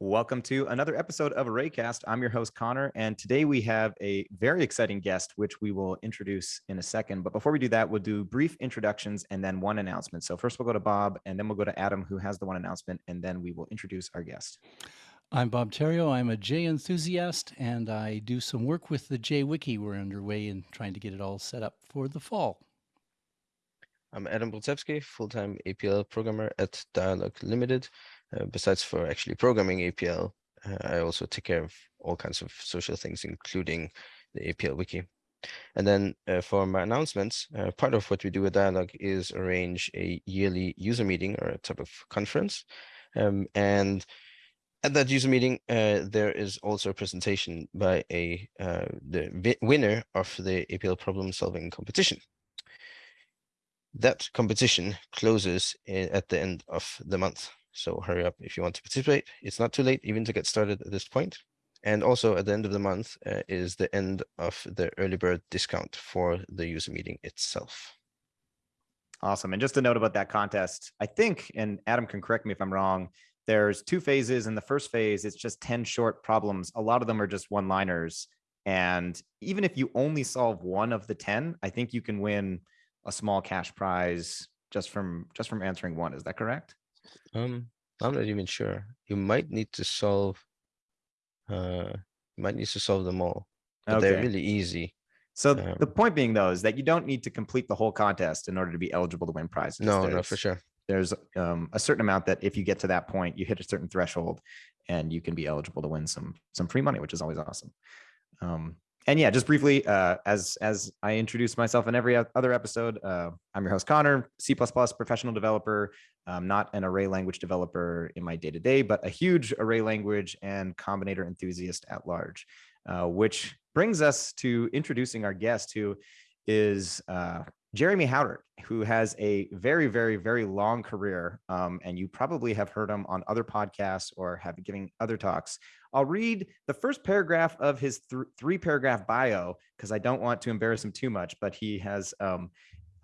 Welcome to another episode of Arraycast. I'm your host, Conor, and today we have a very exciting guest, which we will introduce in a second. But before we do that, we'll do brief introductions and then one announcement. So first we'll go to Bob, and then we'll go to Adam, who has the one announcement, and then we will introduce our guest. I'm Bob Therriault. I'm a J enthusiast, and I do some work with the J Wiki. We're underway in trying to get it all set up for the fall. I'm Adam Brudzewski, full-time APL programmer at Dyalog Limited. Uh, besides for actually programming APL, uh, I also take care of all kinds of social things, including the APL wiki. And then uh, for my announcements, uh, part of what we do with Dyalog is arrange a yearly user meeting or a type of conference. Um, and at that user meeting, uh, there is also a presentation by a uh, the winner of the APL problem solving competition. That competition closes at the end of the month. So hurry up if you want to participate. It's not too late even to get started at this point. And also at the end of the month uh, is the end of the early bird discount for the user meeting itself. Awesome. And just a note about that contest, I think, and Adam can correct me if I'm wrong, there's two phases. In the first phase, it's just 10 short problems. A lot of them are just one liners. And even if you only solve one of the 10, I think you can win a small cash prize just from just from answering one. Is that correct? Um, I'm not even sure. You might need to solve. Uh, you might need to solve them all. But okay. They're really easy. So um, the point being, though, is that you don't need to complete the whole contest in order to be eligible to win prizes. No, there's, no, for sure. There's um, a certain amount that if you get to that point, you hit a certain threshold, and you can be eligible to win some some free money, which is always awesome. Um, and yeah, just briefly, uh, as as I introduce myself in every other episode, uh, I'm your host Conor, C++ professional developer. I'm not an array language developer in my day to day, but a huge array language and combinator enthusiast at large. Uh, which brings us to introducing our guest, who is uh, Jeremy Howard, who has a very, very, very long career, um, and you probably have heard him on other podcasts or have giving other talks. I'll read the first paragraph of his th three paragraph bio because I don't want to embarrass him too much, but he has um,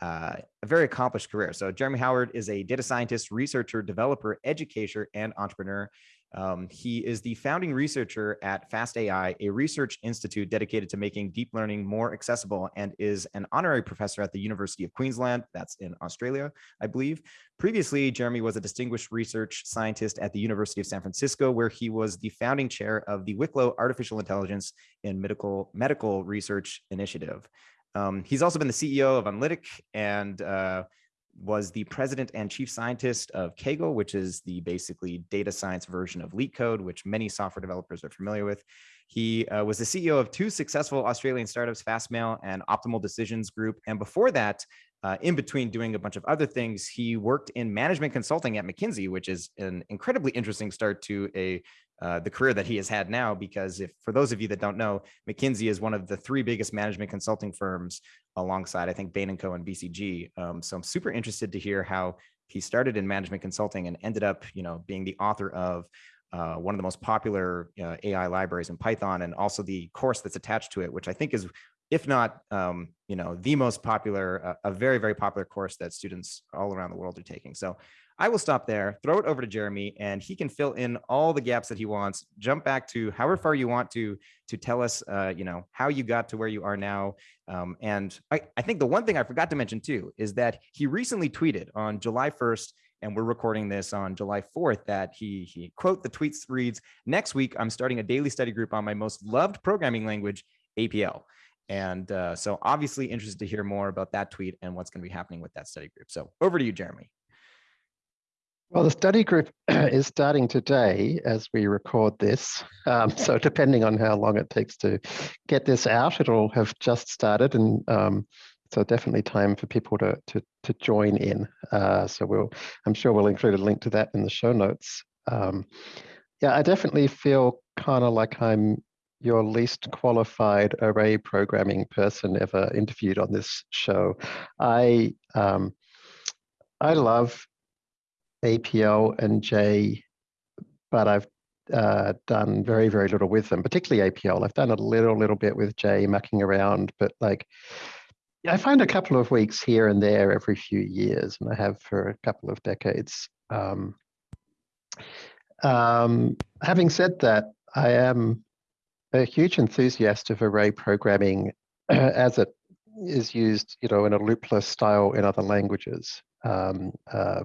uh, a very accomplished career. So Jeremy Howard is a data scientist, researcher, developer, educator, and entrepreneur. Um, he is the founding researcher at FastAI, a research institute dedicated to making deep learning more accessible, and is an honorary professor at the University of Queensland. That's in Australia, I believe. Previously, Jeremy was a distinguished research scientist at the University of San Francisco, where he was the founding chair of the Wicklow Artificial Intelligence in Medical, Medical Research Initiative. Um, he's also been the CEO of Enlitic and uh, was the president and chief scientist of Kaggle, which is the basically data science version of LeetCode, which many software developers are familiar with. He uh, was the CEO of two successful Australian startups, Fastmail and Optimal Decisions Group. And before that, uh, in between doing a bunch of other things, he worked in management consulting at McKinsey, which is an incredibly interesting start to a uh, the career that he has had now. Because if for those of you that don't know, McKinsey is one of the three biggest management consulting firms alongside, I think, Bain and Co. and BCG. Um, so I'm super interested to hear how he started in management consulting and ended up, you know, being the author of uh, one of the most popular uh, AI libraries in Python, and also the course that's attached to it, which I think is if not, um, you know, the most popular, uh, a very, very popular course that students all around the world are taking. So I will stop there, throw it over to Jeremy, and he can fill in all the gaps that he wants. Jump back to however far you want to to tell us, uh, you know, how you got to where you are now. Um, and I, I think the one thing I forgot to mention too is that he recently tweeted on July 1st and we're recording this on July 4th that he he quote the tweets reads next week I'm starting a daily study group on my most loved programming language APL and uh, so obviously interested to hear more about that tweet and what's going to be happening with that study group. So over to you, Jeremy. Well, the study group is starting today as we record this. Um, so depending on how long it takes to get this out, it'll have just started. And um, so definitely time for people to, to, to join in. Uh, so we'll, I'm sure we'll include a link to that in the show notes. Um, yeah, I definitely feel kind of like I'm your least qualified array programming person ever interviewed on this show. I um, I love APL and J, but I've uh, done very, very little with them, particularly APL. I've done a little, little bit with J, mucking around, but like, I find a couple of weeks here and there every few years, and I have for a couple of decades. Um, um, having said that, I am a huge enthusiast of array programming as it is used, you know, in a loopless style in other languages. Um, uh,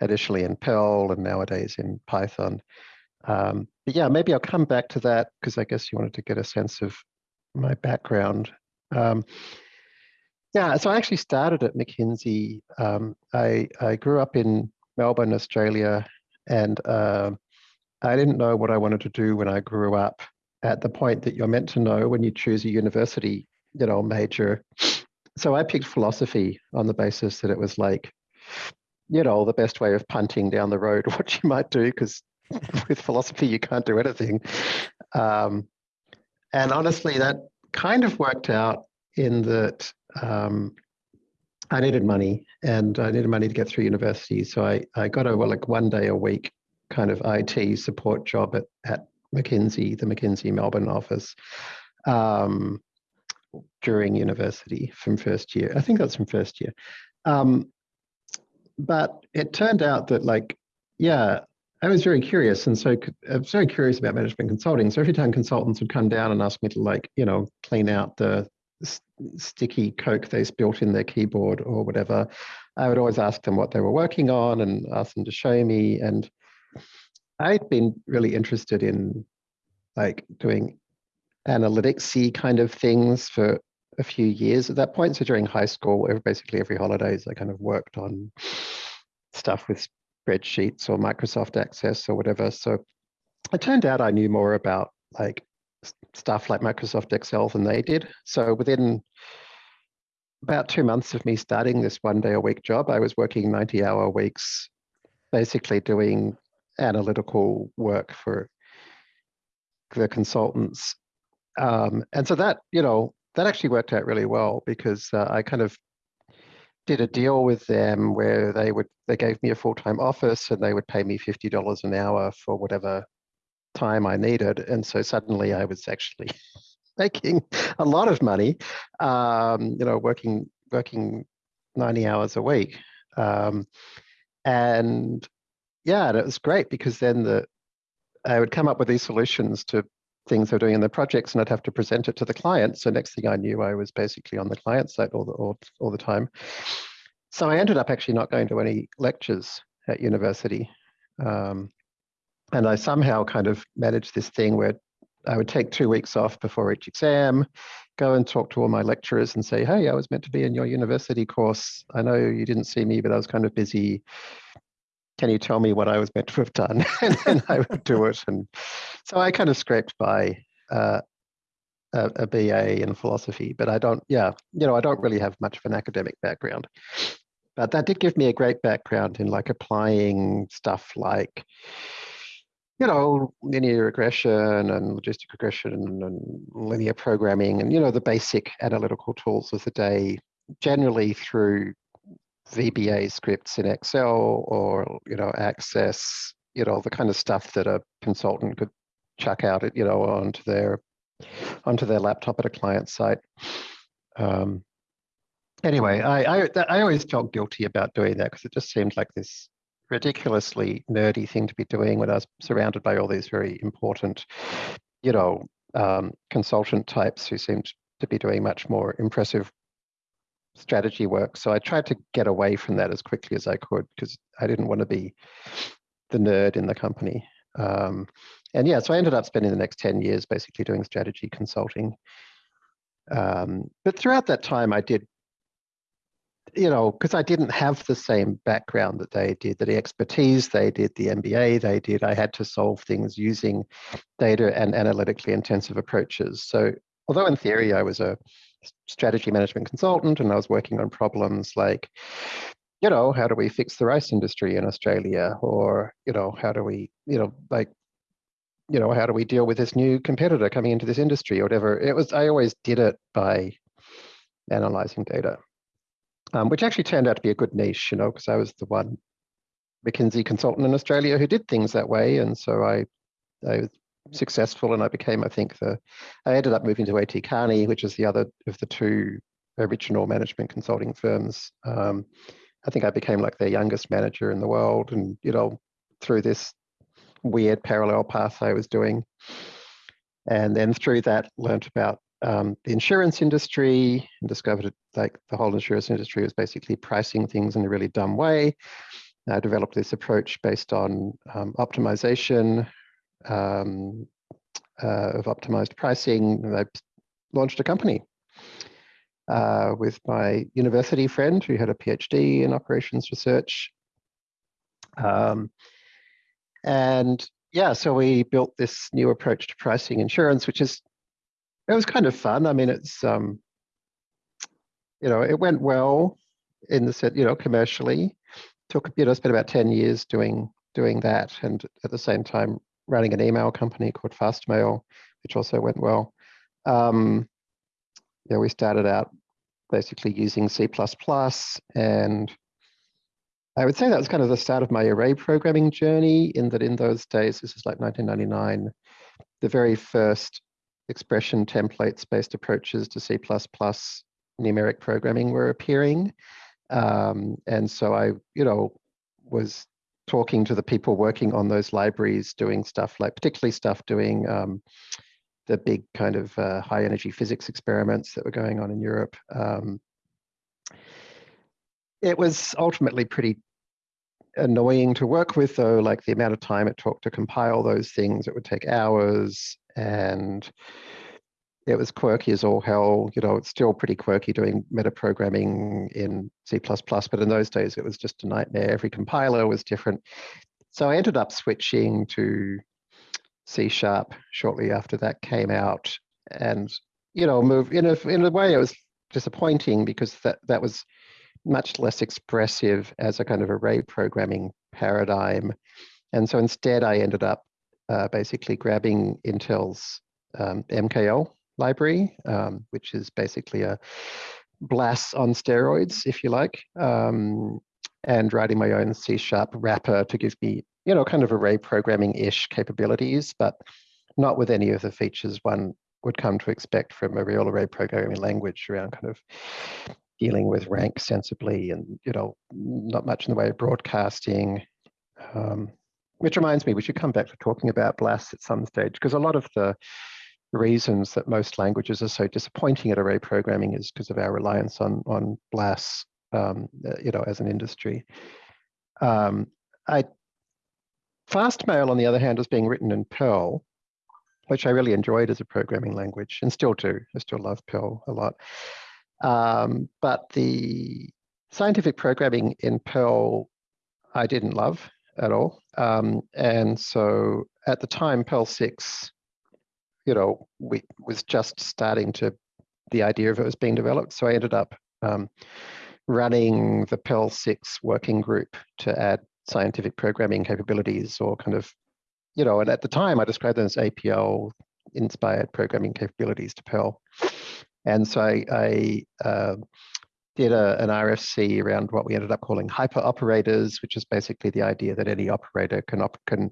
initially in Perl and nowadays in Python. Um, but yeah, maybe I'll come back to that because I guess you wanted to get a sense of my background. Um, yeah, so I actually started at McKinsey. Um, I, I grew up in Melbourne, Australia, and uh, I didn't know what I wanted to do when I grew up at the point that you're meant to know when you choose a university, you know, major. So I picked philosophy on the basis that it was like, you know, the best way of punting down the road what you might do, because with philosophy you can't do anything. Um, and honestly, that kind of worked out in that um, I needed money and I needed money to get through university. So I, I got a well, like one day a week kind of IT support job at, at McKinsey, the McKinsey Melbourne office um, during university from first year. I think that's from first year. Um, but it turned out that like, yeah, I was very curious. And so I was uh, very curious about management consulting. So every time consultants would come down and ask me to like, you know, clean out the sticky Coke they spilt in their keyboard or whatever, I would always ask them what they were working on and ask them to show me. And I'd been really interested in like doing analyticsy kind of things for a few years at that point. So during high school, basically every holidays, I kind of worked on stuff with spreadsheets or Microsoft Access or whatever. So it turned out I knew more about like stuff like Microsoft Excel than they did. So within about two months of me starting this one day a week job, I was working 90 hour weeks, basically doing analytical work for the consultants. Um, and so that, you know, that actually worked out really well because uh, I kind of did a deal with them where they would they gave me a full-time office and they would pay me $50 an hour for whatever time I needed. And so suddenly I was actually making a lot of money, um, you know, working working 90 hours a week. Um, and yeah, and it was great because then the I would come up with these solutions to things they're doing in their projects and I'd have to present it to the client. So next thing I knew, I was basically on the client side all the, all, all the time. So I ended up actually not going to any lectures at university. Um, and I somehow kind of managed this thing where I would take two weeks off before each exam, go and talk to all my lecturers and say, hey, I was meant to be in your university course. I know you didn't see me, but I was kind of busy can you tell me what I was meant to have done? and then I would do it. And so I kind of scraped by uh, a, a, BA in philosophy, but I don't, yeah, you know, I don't really have much of an academic background. But that did give me a great background in like applying stuff like, you know, linear regression and logistic regression and linear programming and, you know, the basic analytical tools of the day, generally through VBA scripts in Excel or, you know, Access, you know, the kind of stuff that a consultant could chuck out, you know, onto their onto their laptop at a client site. Um, anyway, I, I, I always felt guilty about doing that because it just seemed like this ridiculously nerdy thing to be doing when I was surrounded by all these very important, you know, um, consultant types who seemed to be doing much more impressive strategy work. So I tried to get away from that as quickly as I could because I didn't want to be the nerd in the company. Um, and yeah, so I ended up spending the next 10 years basically doing strategy consulting. Um, but throughout that time, I did, you know, because I didn't have the same background that they did, the expertise they did, the MBA they did, I had to solve things using data and analytically intensive approaches. So although in theory I was a strategy management consultant and I was working on problems like, you know, how do we fix the rice industry in Australia? Or, you know, how do we, you know, like, you know, how do we deal with this new competitor coming into this industry or whatever? It was, I always did it by analyzing data, um, which actually turned out to be a good niche, you know, because I was the one McKinsey consultant in Australia who did things that way. And so I, I successful and I became, I think, the, I ended up moving to AT Kearney, which is the other of the two original management consulting firms. Um, I think I became like their youngest manager in the world. And, you know, through this weird parallel path I was doing. And then through that, learned about um, the insurance industry and discovered like the whole insurance industry was basically pricing things in a really dumb way. I developed this approach based on um, optimization um, uh, of optimized pricing. I launched a company uh, with my university friend who had a PhD in operations research. Um, and yeah, so we built this new approach to pricing insurance, which is, it was kind of fun. I mean, it's, um, you know, it went well in the set, you know, commercially. Took, you know, spent about 10 years doing doing that. And at the same time, running an email company called Fastmail, which also went well. Um, yeah, we started out basically using C++ and I would say that was kind of the start of my array programming journey in that in those days, this is like 1999, the very first expression templates based approaches to C++ numeric programming were appearing. Um, and so I, you know, was talking to the people working on those libraries, doing stuff like particularly stuff doing um, the big kind of uh, high energy physics experiments that were going on in Europe. Um, it was ultimately pretty annoying to work with though, like the amount of time it took to compile those things, it would take hours and it was quirky as all hell. You know, it's still pretty quirky doing metaprogramming in C++, but in those days it was just a nightmare. Every compiler was different. So I ended up switching to C sharp shortly after that came out and, you know, move in a, in a way it was disappointing because that, that was much less expressive as a kind of array programming paradigm. And so instead I ended up uh, basically grabbing Intel's um, MKL library, um, which is basically a BLAS on steroids, if you like, um, and writing my own C sharp wrapper to give me, you know, kind of array programming-ish capabilities, but not with any of the features one would come to expect from a real array programming language around kind of dealing with rank sensibly and, you know, not much in the way of broadcasting. Um, which reminds me, we should come back to talking about BLAS at some stage, because a lot of the reasons that most languages are so disappointing at array programming is because of our reliance on on BLAS, um, uh, you know, as an industry. Um, I Fastmail, on the other hand, was being written in Perl, which I really enjoyed as a programming language, and still do. I still love Perl a lot. Um, but the scientific programming in Perl, I didn't love at all. Um, and so at the time, Perl 6 you know, we was just starting to, the idea of it was being developed. So I ended up um, running the Perl 6 working group to add scientific programming capabilities or kind of, you know, and at the time I described them as APL inspired programming capabilities to Perl. And so I, I uh, did a, an RFC around what we ended up calling hyper operators, which is basically the idea that any operator can, op can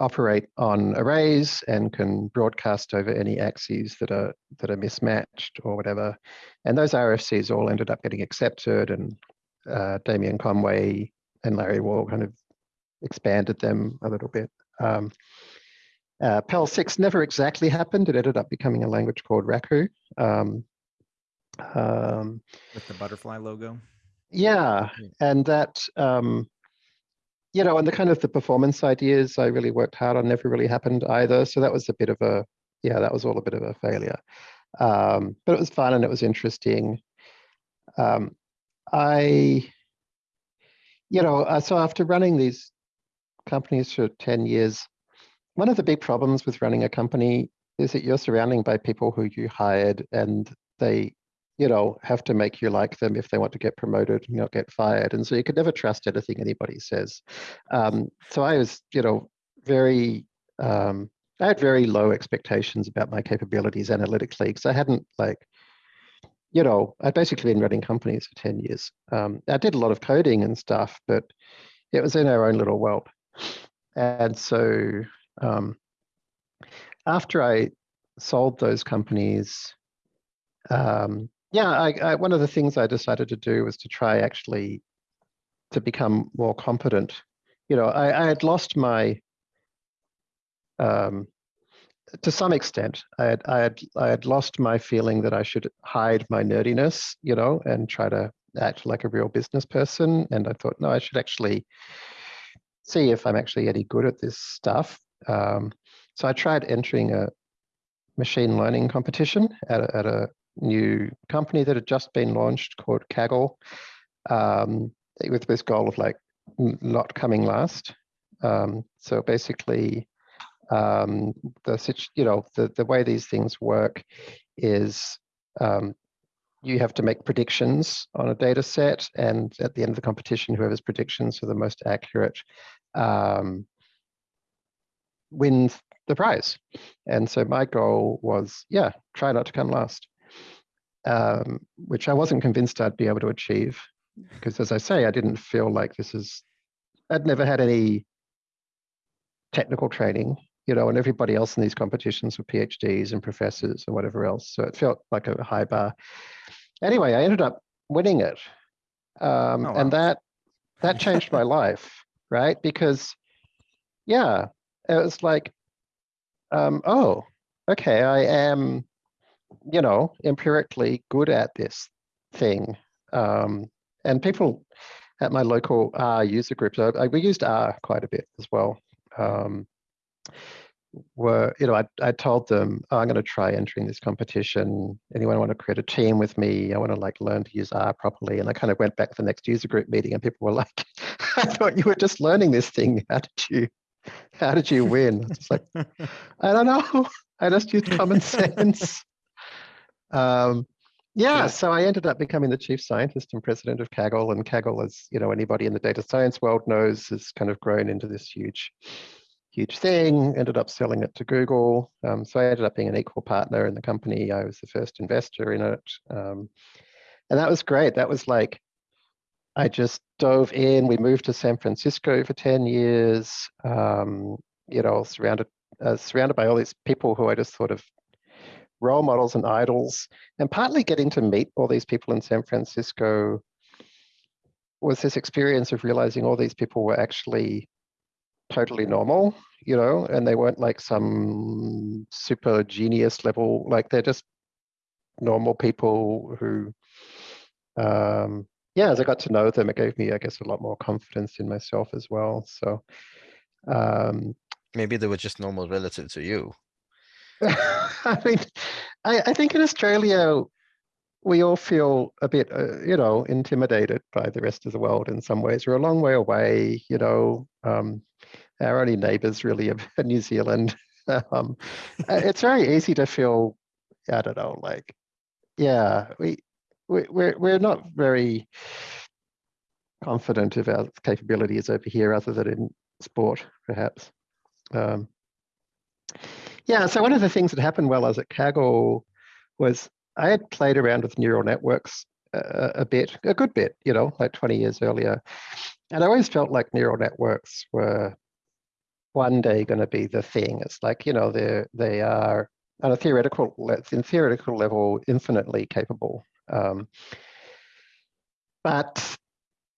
operate on arrays and can broadcast over any axes that are that are mismatched or whatever. And those RFCs all ended up getting accepted and uh, Damian Conway and Larry Wall kind of expanded them a little bit. Um, uh, Perl 6 never exactly happened. It ended up becoming a language called Raku. Um, um, With the butterfly logo. Yeah, Yeah. and that um, you know, and the kind of the performance ideas I really worked hard on never really happened either. So that was a bit of a, yeah, that was all a bit of a failure. Um, but it was fun and it was interesting. Um, I, you know, uh, so after running these companies for 10 years, one of the big problems with running a company is that you're surrounding by people who you hired and they you know, have to make you like them if they want to get promoted and not get fired. And so you could never trust anything anybody says. Um, so I was, you know, very, um, I had very low expectations about my capabilities analytically because I hadn't like, you know, I'd basically been running companies for 10 years. Um, I did a lot of coding and stuff, but it was in our own little world. And so um, after I sold those companies, um, yeah, I, I, one of the things I decided to do was to try actually to become more competent. You know, I, I had lost my um, to some extent, I had, I had, I had lost my feeling that I should hide my nerdiness, you know, and try to act like a real business person. And I thought, no, I should actually see if I'm actually any good at this stuff. Um, so I tried entering a machine learning competition at a, at a new company that had just been launched called Kaggle, um, with this goal of like not coming last. Um, so basically, um, the you know the the way these things work is um, you have to make predictions on a data set, and at the end of the competition, whoever's predictions are the most accurate um, wins the prize. And so my goal was, yeah, try not to come last, um, which I wasn't convinced I'd be able to achieve because, as I say, I didn't feel like this is. I'd never had any technical training you know, and everybody else in these competitions were PhDs and professors and whatever else. So it felt like a high bar. Anyway, I ended up winning it. Um, Oh, And that that changed my life, right? Because, yeah, it was like, um, oh, okay, I am, you know, empirically good at this thing. Um, and people at my local R user groups, I, I, we used R quite a bit as well. Um, were, you know, I, I told them, oh, I'm going to try entering this competition. Anyone want to create a team with me? I want to like learn to use R properly. And I kind of went back to the next user group meeting and people were like, I thought you were just learning this thing. How did you, how did you win? It's like, I don't know. I just used common sense. Um, yeah, Good. so I ended up becoming the chief scientist and president of Kaggle. And Kaggle, as you know, anybody in the data science world knows, has kind of grown into this huge, huge thing. Ended up selling it to Google. Um, so I ended up being an equal partner in the company. I was the first investor in it, um, and that was great. That was like, I just dove in. We moved to San Francisco for ten years. Um, you know, surrounded uh, surrounded by all these people who I just sort of role models and idols, and partly getting to meet all these people in San Francisco was this experience of realizing all these people were actually totally normal, you know, and they weren't like some super genius level, like they're just normal people who, um, yeah, as I got to know them, it gave me, I guess, a lot more confidence in myself as well. So, um, Maybe they were just normal relative to you. I mean, I, I think in Australia, we all feel a bit, uh, you know, intimidated by the rest of the world in some ways. We're a long way away, you know. Um, our only neighbours really are New Zealand. um, uh, it's very easy to feel, I don't know, like, yeah, we, we we're we're not very confident of our capabilities over here, other than in sport, perhaps. Um, yeah, so one of the things that happened while I was at Kaggle was I had played around with neural networks uh, a bit, a good bit, you know, like 20 years earlier. And I always felt like neural networks were one day going to be the thing. It's like, you know, they're, they are on a theoretical, in theoretical level, infinitely capable. Um, but,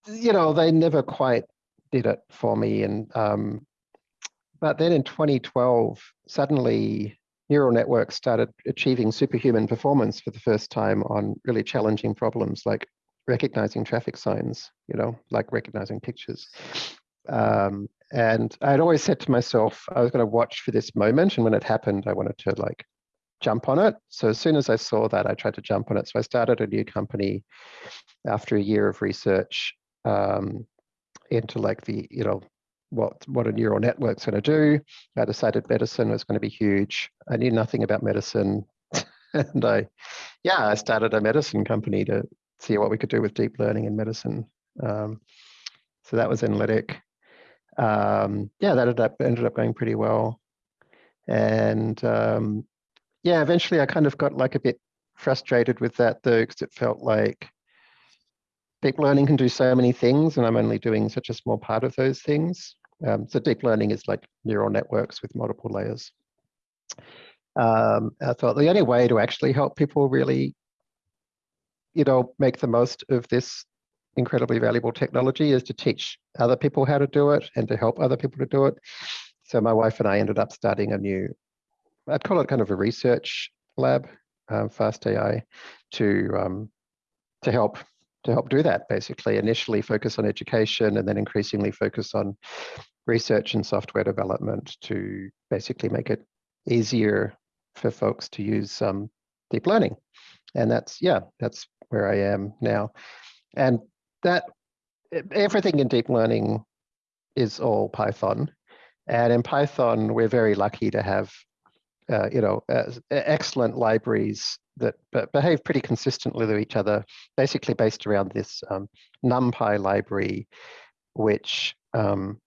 you know, they never quite did it for me. And um, but then in 2012, suddenly neural networks started achieving superhuman performance for the first time on really challenging problems like recognizing traffic signs, you know, like recognizing pictures. Um, and I'd always said to myself, I was going to watch for this moment. And when it happened, I wanted to like jump on it. So as soon as I saw that, I tried to jump on it. So I started a new company after a year of research um, into like the, you know, what what a neural network's going to do. I decided medicine was going to be huge. I knew nothing about medicine, and I, yeah, I started a medicine company to see what we could do with deep learning in medicine. Um, so that was Enlitic. Um, yeah, that ended up ended up going pretty well, and um, yeah, eventually I kind of got like a bit frustrated with that though, because it felt like deep learning can do so many things and I'm only doing such a small part of those things. Um, so deep learning is like neural networks with multiple layers. Um, I thought the only way to actually help people really, you know, make the most of this incredibly valuable technology is to teach other people how to do it and to help other people to do it. so my wife and I ended up starting a new, I'd call it kind of a research lab, um, Fast AI, to um, to help to help do that. Basically, initially focus on education, and then increasingly focus on research and software development to basically make it easier for folks to use um, deep learning. And that's yeah, that's where I am now, and that everything in deep learning is all Python. And in Python, we're very lucky to have, uh, you know, uh, excellent libraries that behave pretty consistently with each other, basically based around this um, NumPy library, which um,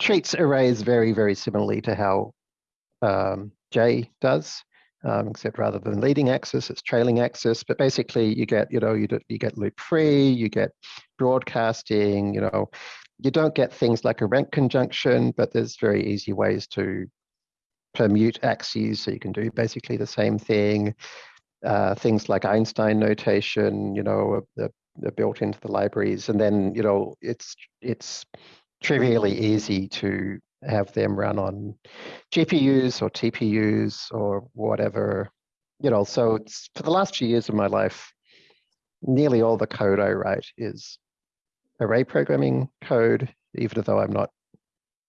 treats arrays very, very similarly to how um, J does um, except rather than leading axis, it's trailing axis. But basically, you get, you know, you, do, you get loop free, you get broadcasting, you know, you don't get things like a rank conjunction, but there's very easy ways to permute axes, so you can do basically the same thing. Uh, things like Einstein notation, you know, are, are built into the libraries, and then you know, it's it's trivially easy to have them run on GPUs or TPUs or whatever, you know, so it's for the last few years of my life, nearly all the code I write is array programming code, even though I'm not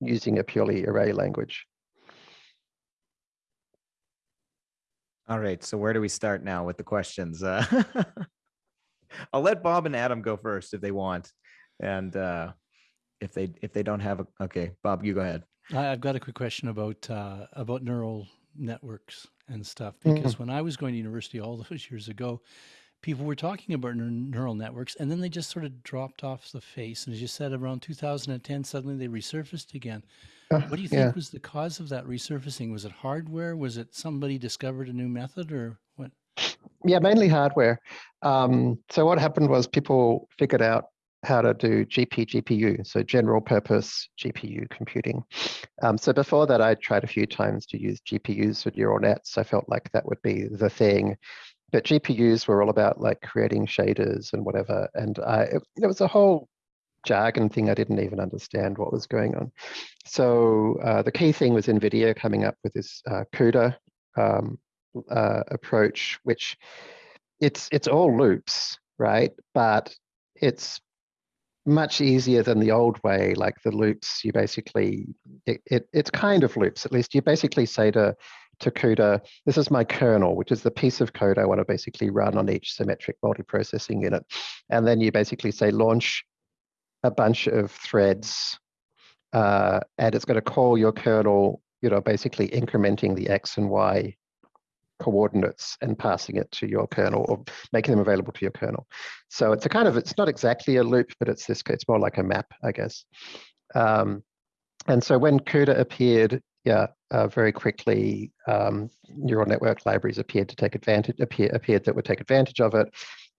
using a purely array language. All right, so where do we start now with the questions? Uh, I'll let Bob and Adam go first if they want. And uh, if they if they don't have a okay bob you go ahead I- I've got a quick question about uh, about neural networks and stuff because when I was going to university all those years ago, people were talking about neural networks and then they just sort of dropped off the face. And as you said, around 2010, suddenly they resurfaced again. Uh, What do you think yeah. was the cause of that resurfacing? Was it hardware? Was it somebody discovered a new method or what? Yeah, mainly hardware. Um, so what happened was people figured out how to do GP GPU, so general purpose GPU computing. Um, so before that, I tried a few times to use GPUs for neural nets. I felt like that would be the thing. But GPUs were all about like creating shaders and whatever. And I, it, it was a whole jargon thing. I didn't even understand what was going on. So uh, the key thing was NVIDIA coming up with this uh, CUDA um, uh, approach, which it's it's all loops, right? But it's much easier than the old way, like the loops, you basically, it, it, it's kind of loops, at least you basically say to, to CUDA, this is my kernel, which is the piece of code I want to basically run on each symmetric multiprocessing unit. And then you basically say launch a bunch of threads, uh, and it's going to call your kernel, you know, basically incrementing the X and Y coordinates and passing it to your kernel or making them available to your kernel. So it's a kind of, it's not exactly a loop, but it's this, it's more like a map, I guess. Um, and so when CUDA appeared, yeah, uh, very quickly, um, neural network libraries appeared to take advantage, appear, appeared that would take advantage of it.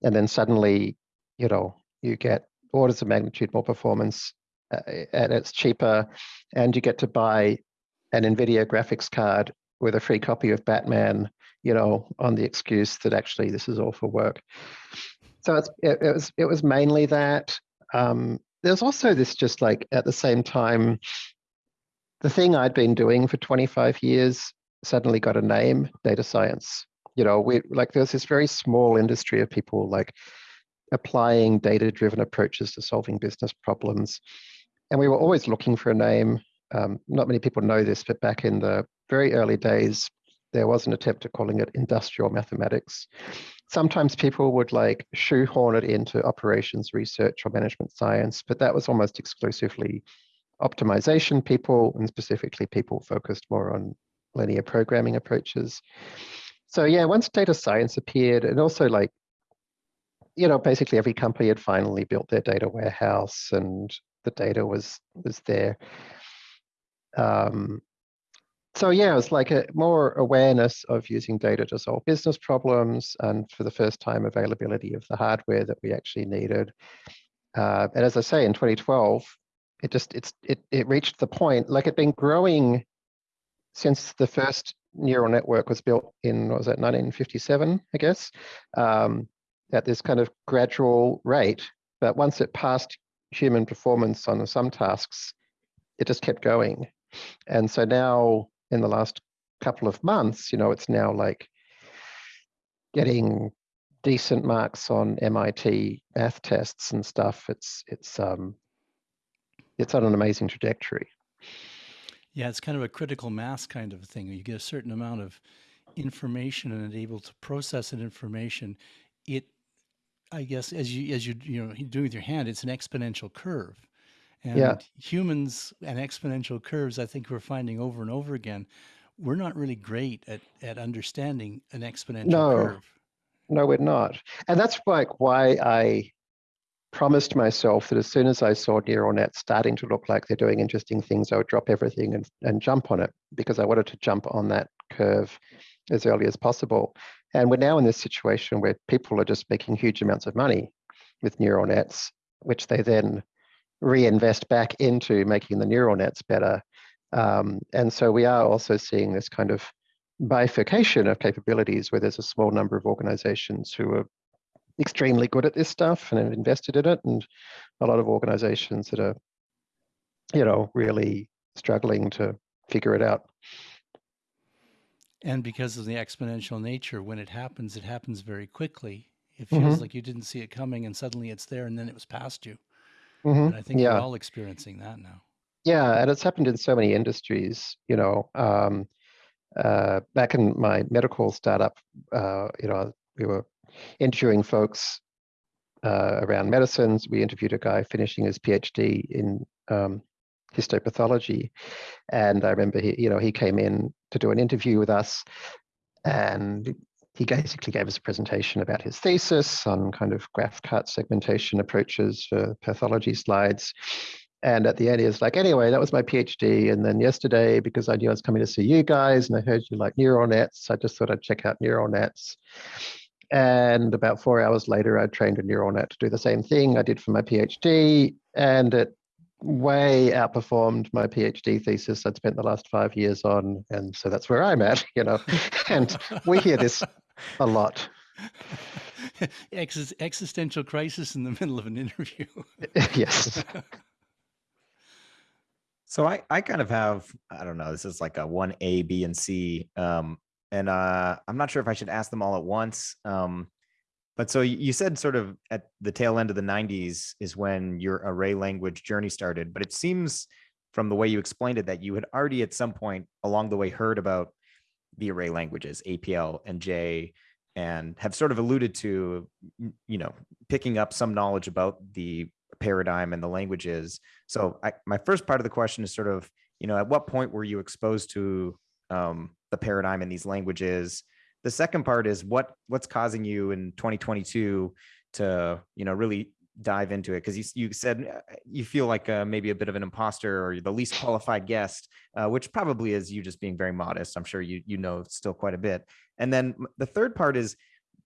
And then suddenly, you know, you get orders of magnitude more performance uh, and it's cheaper and you get to buy an NVIDIA graphics card with a free copy of Batman you know, on the excuse that actually this is all for work. So it's, it, it was it was mainly that. Um, there's also this just like at the same time, the thing I'd been doing for 25 years suddenly got a name, data science. You know, we like there's this very small industry of people like applying data-driven approaches to solving business problems. And we were always looking for a name. Um, not many people know this, but back in the very early days, there was an attempt at calling it industrial mathematics. Sometimes people would like shoehorn it into operations research or management science, but that was almost exclusively optimization people and specifically people focused more on linear programming approaches. So yeah, once data science appeared and also like, you know, basically every company had finally built their data warehouse and the data was was there. Um, so yeah, it was like a more awareness of using data to solve business problems, and for the first time, availability of the hardware that we actually needed. Uh, and as I say, in 2012, it just it's it it reached the point like it'd been growing since the first neural network was built in was that 1957, I guess, um, at this kind of gradual rate. But once it passed human performance on some tasks, it just kept going. And so now in the last couple of months, you know, it's now like getting decent marks on MIT math tests and stuff. It's it's um it's on an amazing trajectory. Yeah, it's kind of a critical mass kind of thing. You get a certain amount of information and able to process that information. It, I guess, as you as you you know doing with your hand, it's an exponential curve. And Yeah. humans and exponential curves, I think we're finding over and over again, we're not really great at at understanding an exponential No. curve. No, we're not. And that's like why I promised myself that as soon as I saw neural nets starting to look like they're doing interesting things, I would drop everything and, and jump on it because I wanted to jump on that curve as early as possible. And we're now in this situation where people are just making huge amounts of money with neural nets, which they then reinvest back into making the neural nets better. Um, and so we are also seeing this kind of bifurcation of capabilities where there's a small number of organizations who are extremely good at this stuff and have invested in it and a lot of organizations that are you know really struggling to figure it out And because of the exponential nature, when it happens, it happens very quickly. It feels Mhm. like you didn't see it coming and suddenly it's there and then it was past you. Mhm. And I think yeah we're all experiencing that now. yeah and it's happened in so many industries you know um, uh, back in my medical startup uh, you know we were interviewing folks uh, around medicines we interviewed a guy finishing his phd in um, histopathology and i remember he you know he came in to do an interview with us and he basically gave us a presentation about his thesis on kind of graph cut segmentation approaches for pathology slides and at the end, he was like, anyway, that was my PhD. And then yesterday, because I knew I was coming to see you guys and I heard you like neural nets, I just thought I'd check out neural nets. And about four hours later, I trained a neural net to do the same thing I did for my PhD. And it way outperformed my PhD thesis I'd spent the last five years on. And so that's where I'm at, you know. And we hear this a lot. Exis- existential crisis in the middle of an interview. yes. So I, I kind of have, I don't know, this is like a one A, B, and C. Um, and uh, I'm not sure if I should ask them all at once. Um, but so you said sort of at the tail end of the 90s is when your array language journey started. But it seems from the way you explained it that you had already at some point along the way heard about the array languages, APL and J, and have sort of alluded to, you know, picking up some knowledge about the paradigm and the languages. So I, my first part of the question is sort of, you know, at what point were you exposed to um, the paradigm in these languages? The second part is what what's causing you in 2022 to, you know, really dive into it? Because you, you said uh, you feel like uh, maybe a bit of an imposter or the least qualified guest, uh, which probably is you just being very modest. I'm sure you you know still quite a bit. And then the third part is,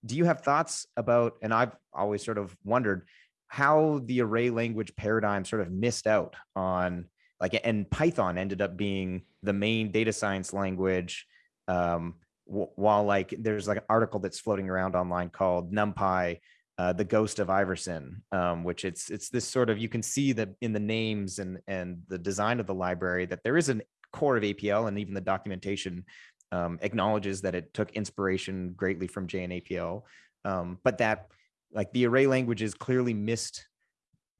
do you have thoughts about? And I've always sort of wondered how the array language paradigm sort of missed out on like and python ended up being the main data science language um while like there's like an article that's floating around online called numpy uh, the ghost of iverson um, which it's it's this sort of you can see that in the names and and the design of the library that there is a core of apl and even the documentation um, acknowledges that it took inspiration greatly from j and apl um, but that like the array languages clearly missed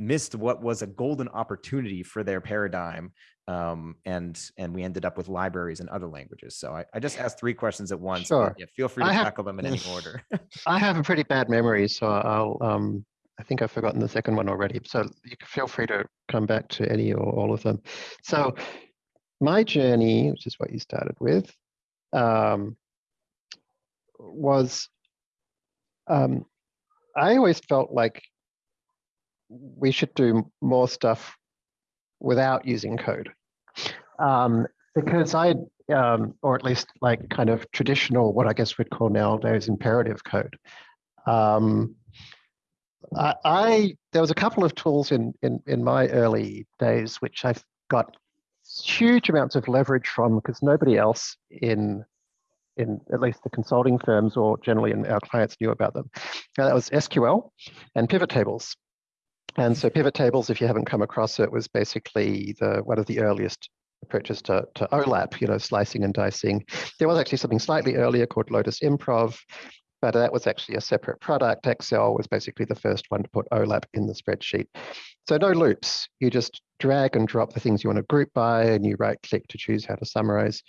missed what was a golden opportunity for their paradigm um, and and we ended up with libraries and other languages so i, I just asked three questions at once Sure. yeah, feel free to have- tackle them in any order I have a pretty bad memory, so I'll, um, I think I've forgotten the second one already. So you can feel free to come back to any or all of them. So my journey, which is what you started with, um, was um, I always felt like we should do more stuff without using code. Um, because I, um, or at least like kind of traditional, what I guess we'd call nowadays imperative code. Um, I, I there was a couple of tools in in in my early days which I've got huge amounts of leverage from because nobody else in in at least the consulting firms or generally in our clients knew about them. And that was SQL and pivot tables. And so pivot tables, if you haven't come across it, was basically the one of the earliest approaches to, to OLAP, you know, slicing and dicing. There was actually something slightly earlier called Lotus Improv, but that was actually a separate product. Excel was basically the first one to put OLAP in the spreadsheet. So no loops. You just drag and drop the things you want to group by, and you right click to choose how to summarize.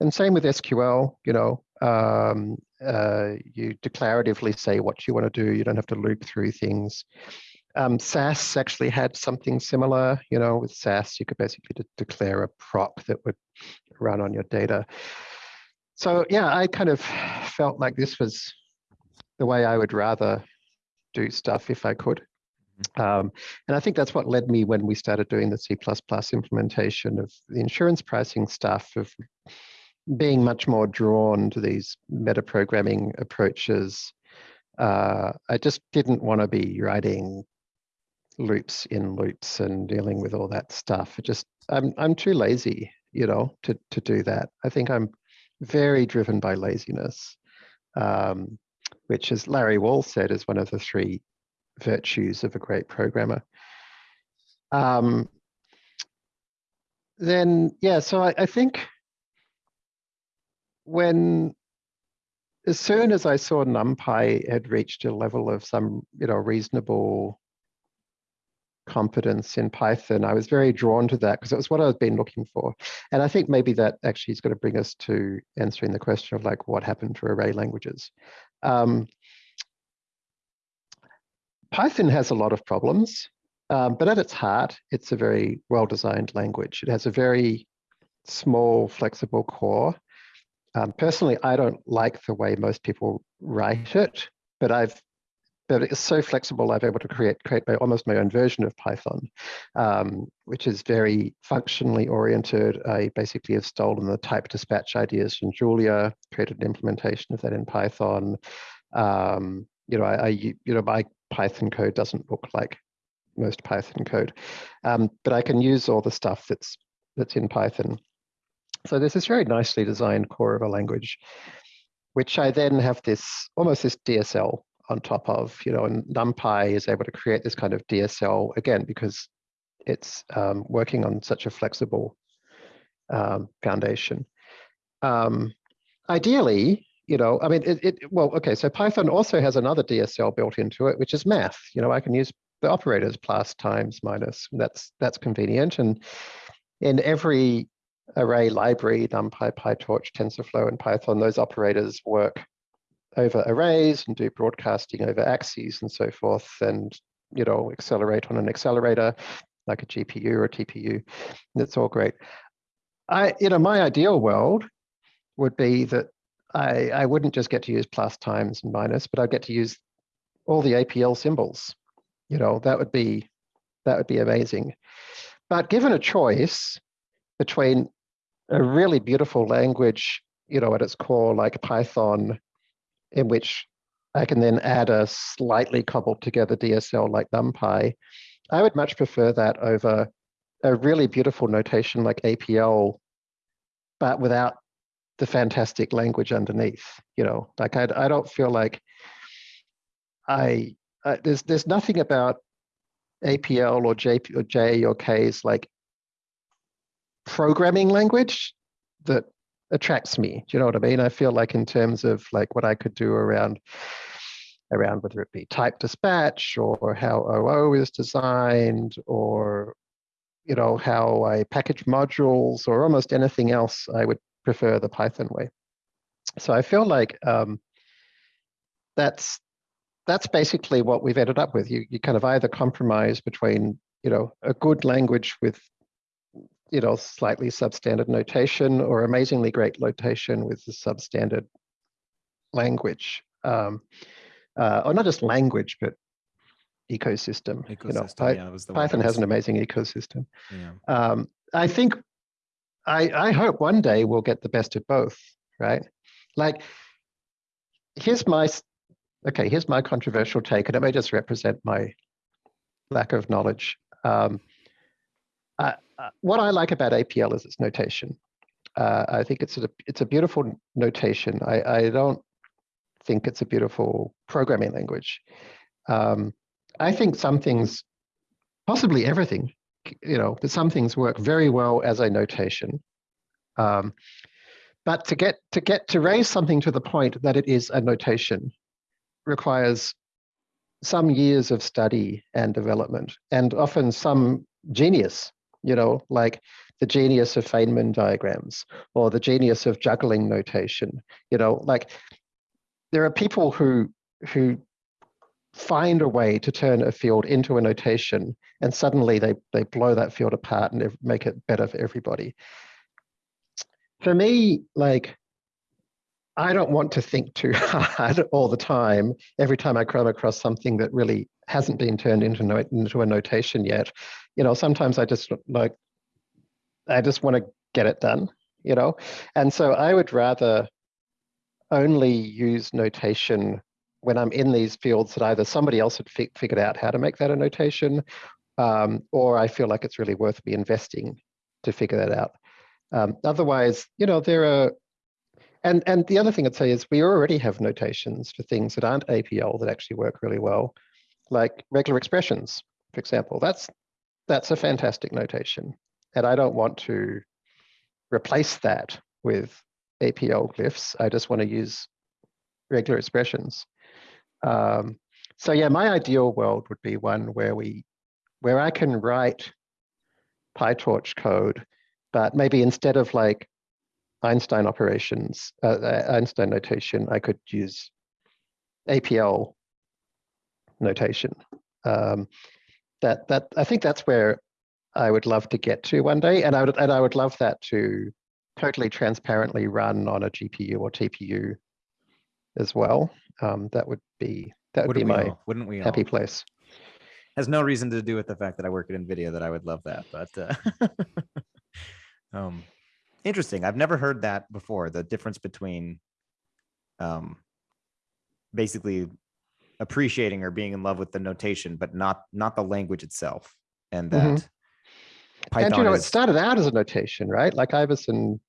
And same with SQL, you know, um, uh, you declaratively say what you want to do. You don't have to loop through things. Um, SAS actually had something similar, you know, with SAS, you could basically de declare a proc that would run on your data. So yeah, I kind of felt like this was the way I would rather do stuff if I could. Um, and I think that's what led me when we started doing the C++ implementation of the insurance pricing stuff of being much more drawn to these metaprogramming approaches. Uh, I just didn't want to be writing loops in loops and dealing with all that stuff. It just I'm I'm too lazy, you know, to to do that. I think I'm very driven by laziness, um, which, as Larry Wall said, is one of the three virtues of a great programmer. Um, then yeah, so I, I think when as soon as I saw NumPy had reached a level of some, you know, reasonable competence in Python, I was very drawn to that because it was what I've been looking for. And I think maybe that actually is going to bring us to answering the question of like what happened to array languages. Um, Python has a lot of problems, um, but at its heart, it's a very well-designed language. It has a very small, flexible core. Um, personally, I don't like the way most people write it, but I've but it's so flexible. I've able to create create my, almost my own version of Python, um, which is very functionally oriented. I basically have stolen the type dispatch ideas from Julia, created an implementation of that in Python. Um, you know, I, I, you know my Python code doesn't look like most Python code, um, but I can use all the stuff that's that's in Python. So there's this very nicely designed core of a language, which I then have this almost this DSL on top of, you know, and NumPy is able to create this kind of DSL again because it's um, working on such a flexible um, foundation. Um, ideally, you know, I mean, it, it, well, okay, so Python also has another DSL built into it, which is math. You know, I can use the operators plus, times, minus. That's that's convenient. And in every array library, NumPy, PyTorch, TensorFlow, and Python, those operators work over arrays and do broadcasting over axes and so forth and you know accelerate on an accelerator like a GPU or a TPU. That's all great. I you know my ideal world would be that I I wouldn't just get to use plus times and minus, but I'd get to use all the APL symbols. You know that would be that would be amazing. But given a choice between a really beautiful language, you know, at its core, like Python, in which I can then add a slightly cobbled together DSL like NumPy. I would much prefer that over a really beautiful notation like APL, but without the fantastic language underneath. You know, like I, I don't feel like I, I there's there's nothing about APL or J or J or K's like programming language that attracts me. Do you know what I mean? I feel like in terms of like what I could do around around whether it be type dispatch or how OO is designed or you know how I package modules or almost anything else, I would prefer the Python way. So I feel like um, that's that's basically what we've ended up with. You you kind of either compromise between you know a good language with you know, slightly substandard notation or amazingly great notation with the substandard language. Um, uh, or not just language, but ecosystem. Ecosystem, you know, yeah, Python has an amazing ecosystem. Yeah. Um, I think, I, I hope one day we'll get the best of both, right? Like, here's my, okay, here's my controversial take, and it may just represent my lack of knowledge. Um, what I like about APL is its notation. Uh, I think it's a it's a beautiful notation. I, I don't think it's a beautiful programming language. Um, I think some things possibly everything, you know, but some things work very well as a notation. Um, but to get to get to raise something to the point that it is a notation requires some years of study and development and often some genius, you know, like the genius of Feynman diagrams or the genius of juggling notation, you know, like there are people who who find a way to turn a field into a notation and suddenly they they blow that field apart and make it better for everybody. For me like i don't want to think too hard all the time every time i come across something that really hasn't been turned into no, into a notation yet you know sometimes i just like i just want to get it done you know and so i would rather only use notation when I'm in these fields that either somebody else had fi figured out how to make that a notation, um, or I feel like it's really worth me investing to figure that out. Um, otherwise, you know, there are, and and the other thing I'd say is we already have notations for things that aren't APL that actually work really well, like regular expressions, for example. That's that's a fantastic notation, and I don't want to replace that with APL glyphs. I just want to use regular expressions. Um, so yeah, my ideal world would be one where we, where I can write PyTorch code, but maybe instead of like Einstein operations, uh, uh Einstein notation, I could use APL notation. Um, that that I think that's where I would love to get to one day, and I would and I would love that to totally transparently run on a GPU or TPU as well. Um, that would be that would Wouldn't be my all? Wouldn't we happy all? place. Has no reason to do with the fact that I work at NVIDIA that I would love that, but uh, um, interesting. I've never heard that before. The difference between um, basically appreciating or being in love with the notation, but not not the language itself, and that Mhm. Python and you know, it started out as a notation, right? Like Iverson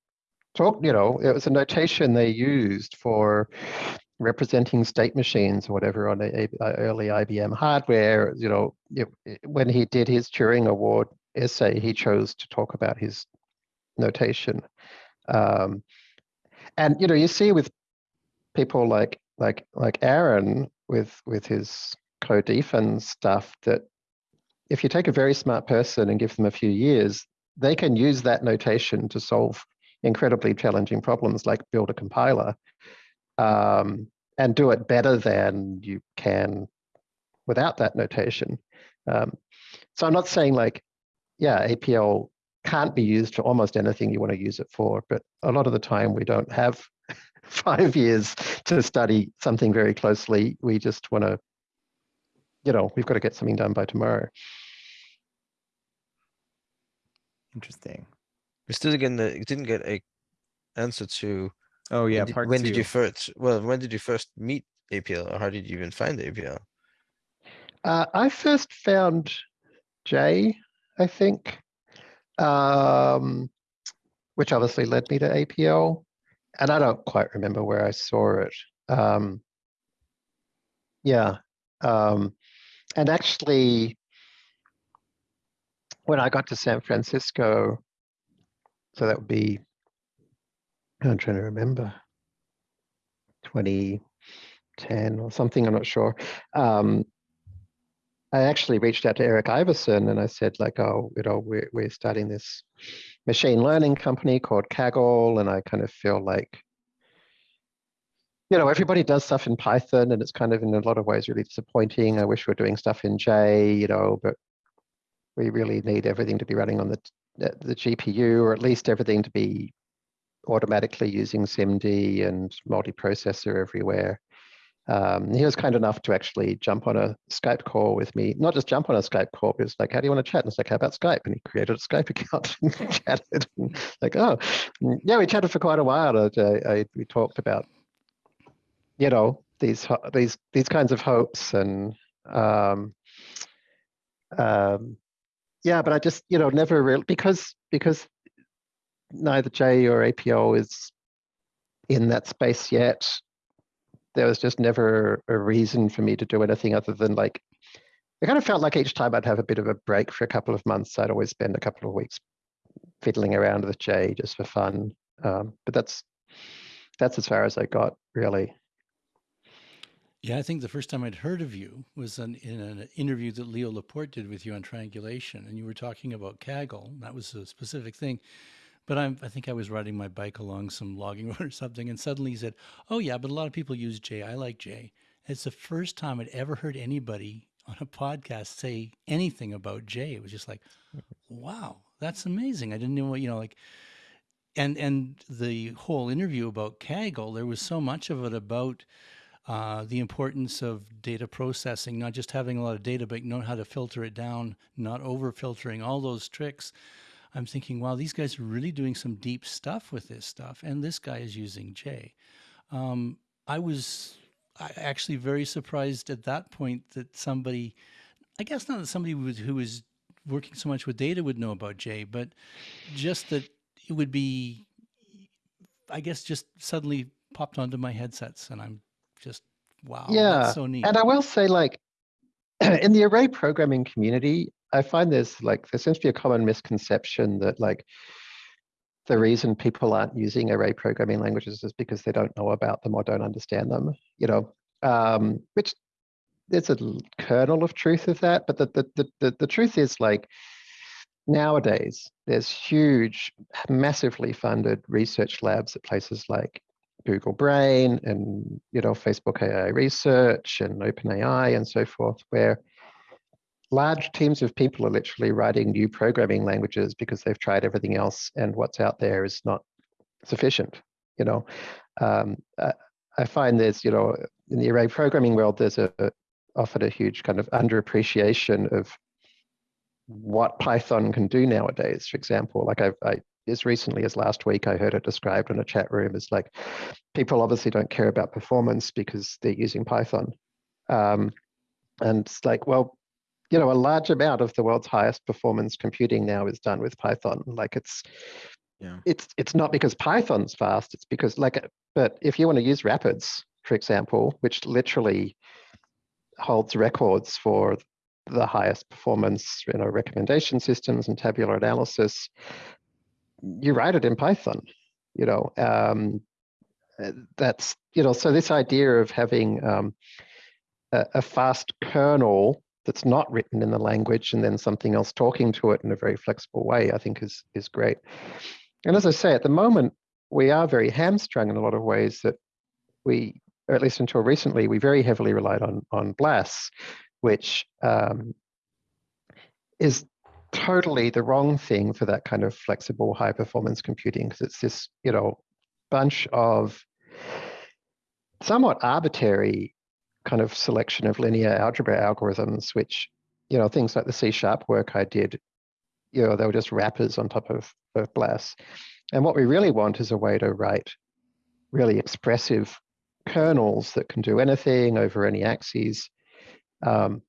talked, you know, it was a notation they used for representing state machines or whatever on a, a- early IBM hardware. You know, it, it- when he did his Turing Award essay, he chose to talk about his notation. Um, and you know, you see with people like like like Aaron with with his Co-dfns stuff that if you take a very smart person and give them a few years, they can use that notation to solve incredibly challenging problems like build a compiler um, and do it better than you can without that notation. Um, so I'm not saying like, yeah, APL can't be used for almost anything you want to use it for, but a lot of the time we don't have five years to study something very closely. We just want to, you know, we've got to get something done by tomorrow. interesting. We still didn't get, a- didn't get a answer to Oh yeah, when, did, part when two. did you first well when did you first meet APL or how did you even find APL? Uh, I first found J, I think, um, which obviously led me to APL. And I don't quite remember where I saw it. Um, yeah. Um, and actually, when I got to San Francisco, so that would be, I'm trying to remember, 2010 or something, I'm not sure. Um, I actually reached out to Eric Iverson and I said, like, oh, you know, we're, we're starting this machine learning company called Kaggle. And I kind of feel like, you know, everybody does stuff in Python and it's kind of in a lot of ways really disappointing. I wish we are doing stuff in J, you know, but we really need everything to be running on the, the, the GPU or at least everything to be automatically using SIMD and multiprocessor everywhere. Um, he was kind enough to actually jump on a Skype call with me. Not just jump on a Skype call, but it's like, how do you want to chat? And it's like, how about Skype? And he created a Skype account and chatted. And like, oh, mm, yeah, we chatted for quite a while. Uh, I, I, we talked about, you know, these these these kinds of hopes and um, um, yeah, but I just you know never really because because neither J or APL is in that space yet there was just never a reason for me to do anything other than like it kind of felt like each time I'd have a bit of a break for a couple of months, I'd always spend a couple of weeks fiddling around with J just for fun. Um, but that's that's as far as I got, really. Yeah, I think the first time I'd heard of you was an, in an interview that Leo Laporte did with you on triangulation, and you were talking about Kaggle. That was a specific thing. But I'm, I think I was riding my bike along some logging road or something, and suddenly he said, "Oh yeah, but a lot of people use J. I like J." It's the first time I'd ever heard anybody on a podcast say anything about J. It was just like, wow, that's amazing. I didn't know what, you know, like, and, and the whole interview about Kaggle, there was so much of it about uh, the importance of data processing, not just having a lot of data, but knowing how to filter it down, not over filtering, all those tricks. I'm thinking, wow, these guys are really doing some deep stuff with this stuff. And this guy is using J. Um, I was actually very surprised at that point that somebody, I guess not that somebody who was, who was working so much with data would know about J, but just that it would be, I guess, just suddenly popped onto my headsets, and I'm just wow, yeah, so neat. And I will say, like, in the array programming community, I find there's like there seems to be a common misconception that like the reason people aren't using array programming languages is because they don't know about them or don't understand them. You know, um, which there's a kernel of truth of that, but the, the, the, the truth is like nowadays there's huge, massively funded research labs at places like Google Brain and you know Facebook AI Research and OpenAI and so forth, where large teams of people are literally writing new programming languages because they've tried everything else and what's out there is not sufficient. You know, um, I find there's you know in the array programming world there's a, often a huge kind of underappreciation of what Python can do nowadays. For example, like I've, I, as recently as last week, I heard it described in a chat room as like people obviously don't care about performance because they're using Python. Um, and it's like, well, you know, a large amount of the world's highest performance computing now is done with Python. Like it's, yeah. it's it's not because Python's fast. It's because like, but if you want to use Rapids, for example, which literally holds records for the highest performance, you know, recommendation systems and tabular analysis, you write it in Python. You know, um, that's you know, so this idea of having um, a, a fast kernel that's not written in the language and then something else talking to it in a very flexible way, I think is is great. And as I say, at the moment, we are very hamstrung in a lot of ways that we or at least until recently, we very heavily relied on on BLAS, which um, is totally the wrong thing for that kind of flexible high performance computing because it's this you know bunch of somewhat arbitrary kind of selection of linear algebra algorithms which you know things like the c sharp work i did you know they were just wrappers on top of, of blas and what we really want is a way to write really expressive kernels that can do anything over any axes. Um,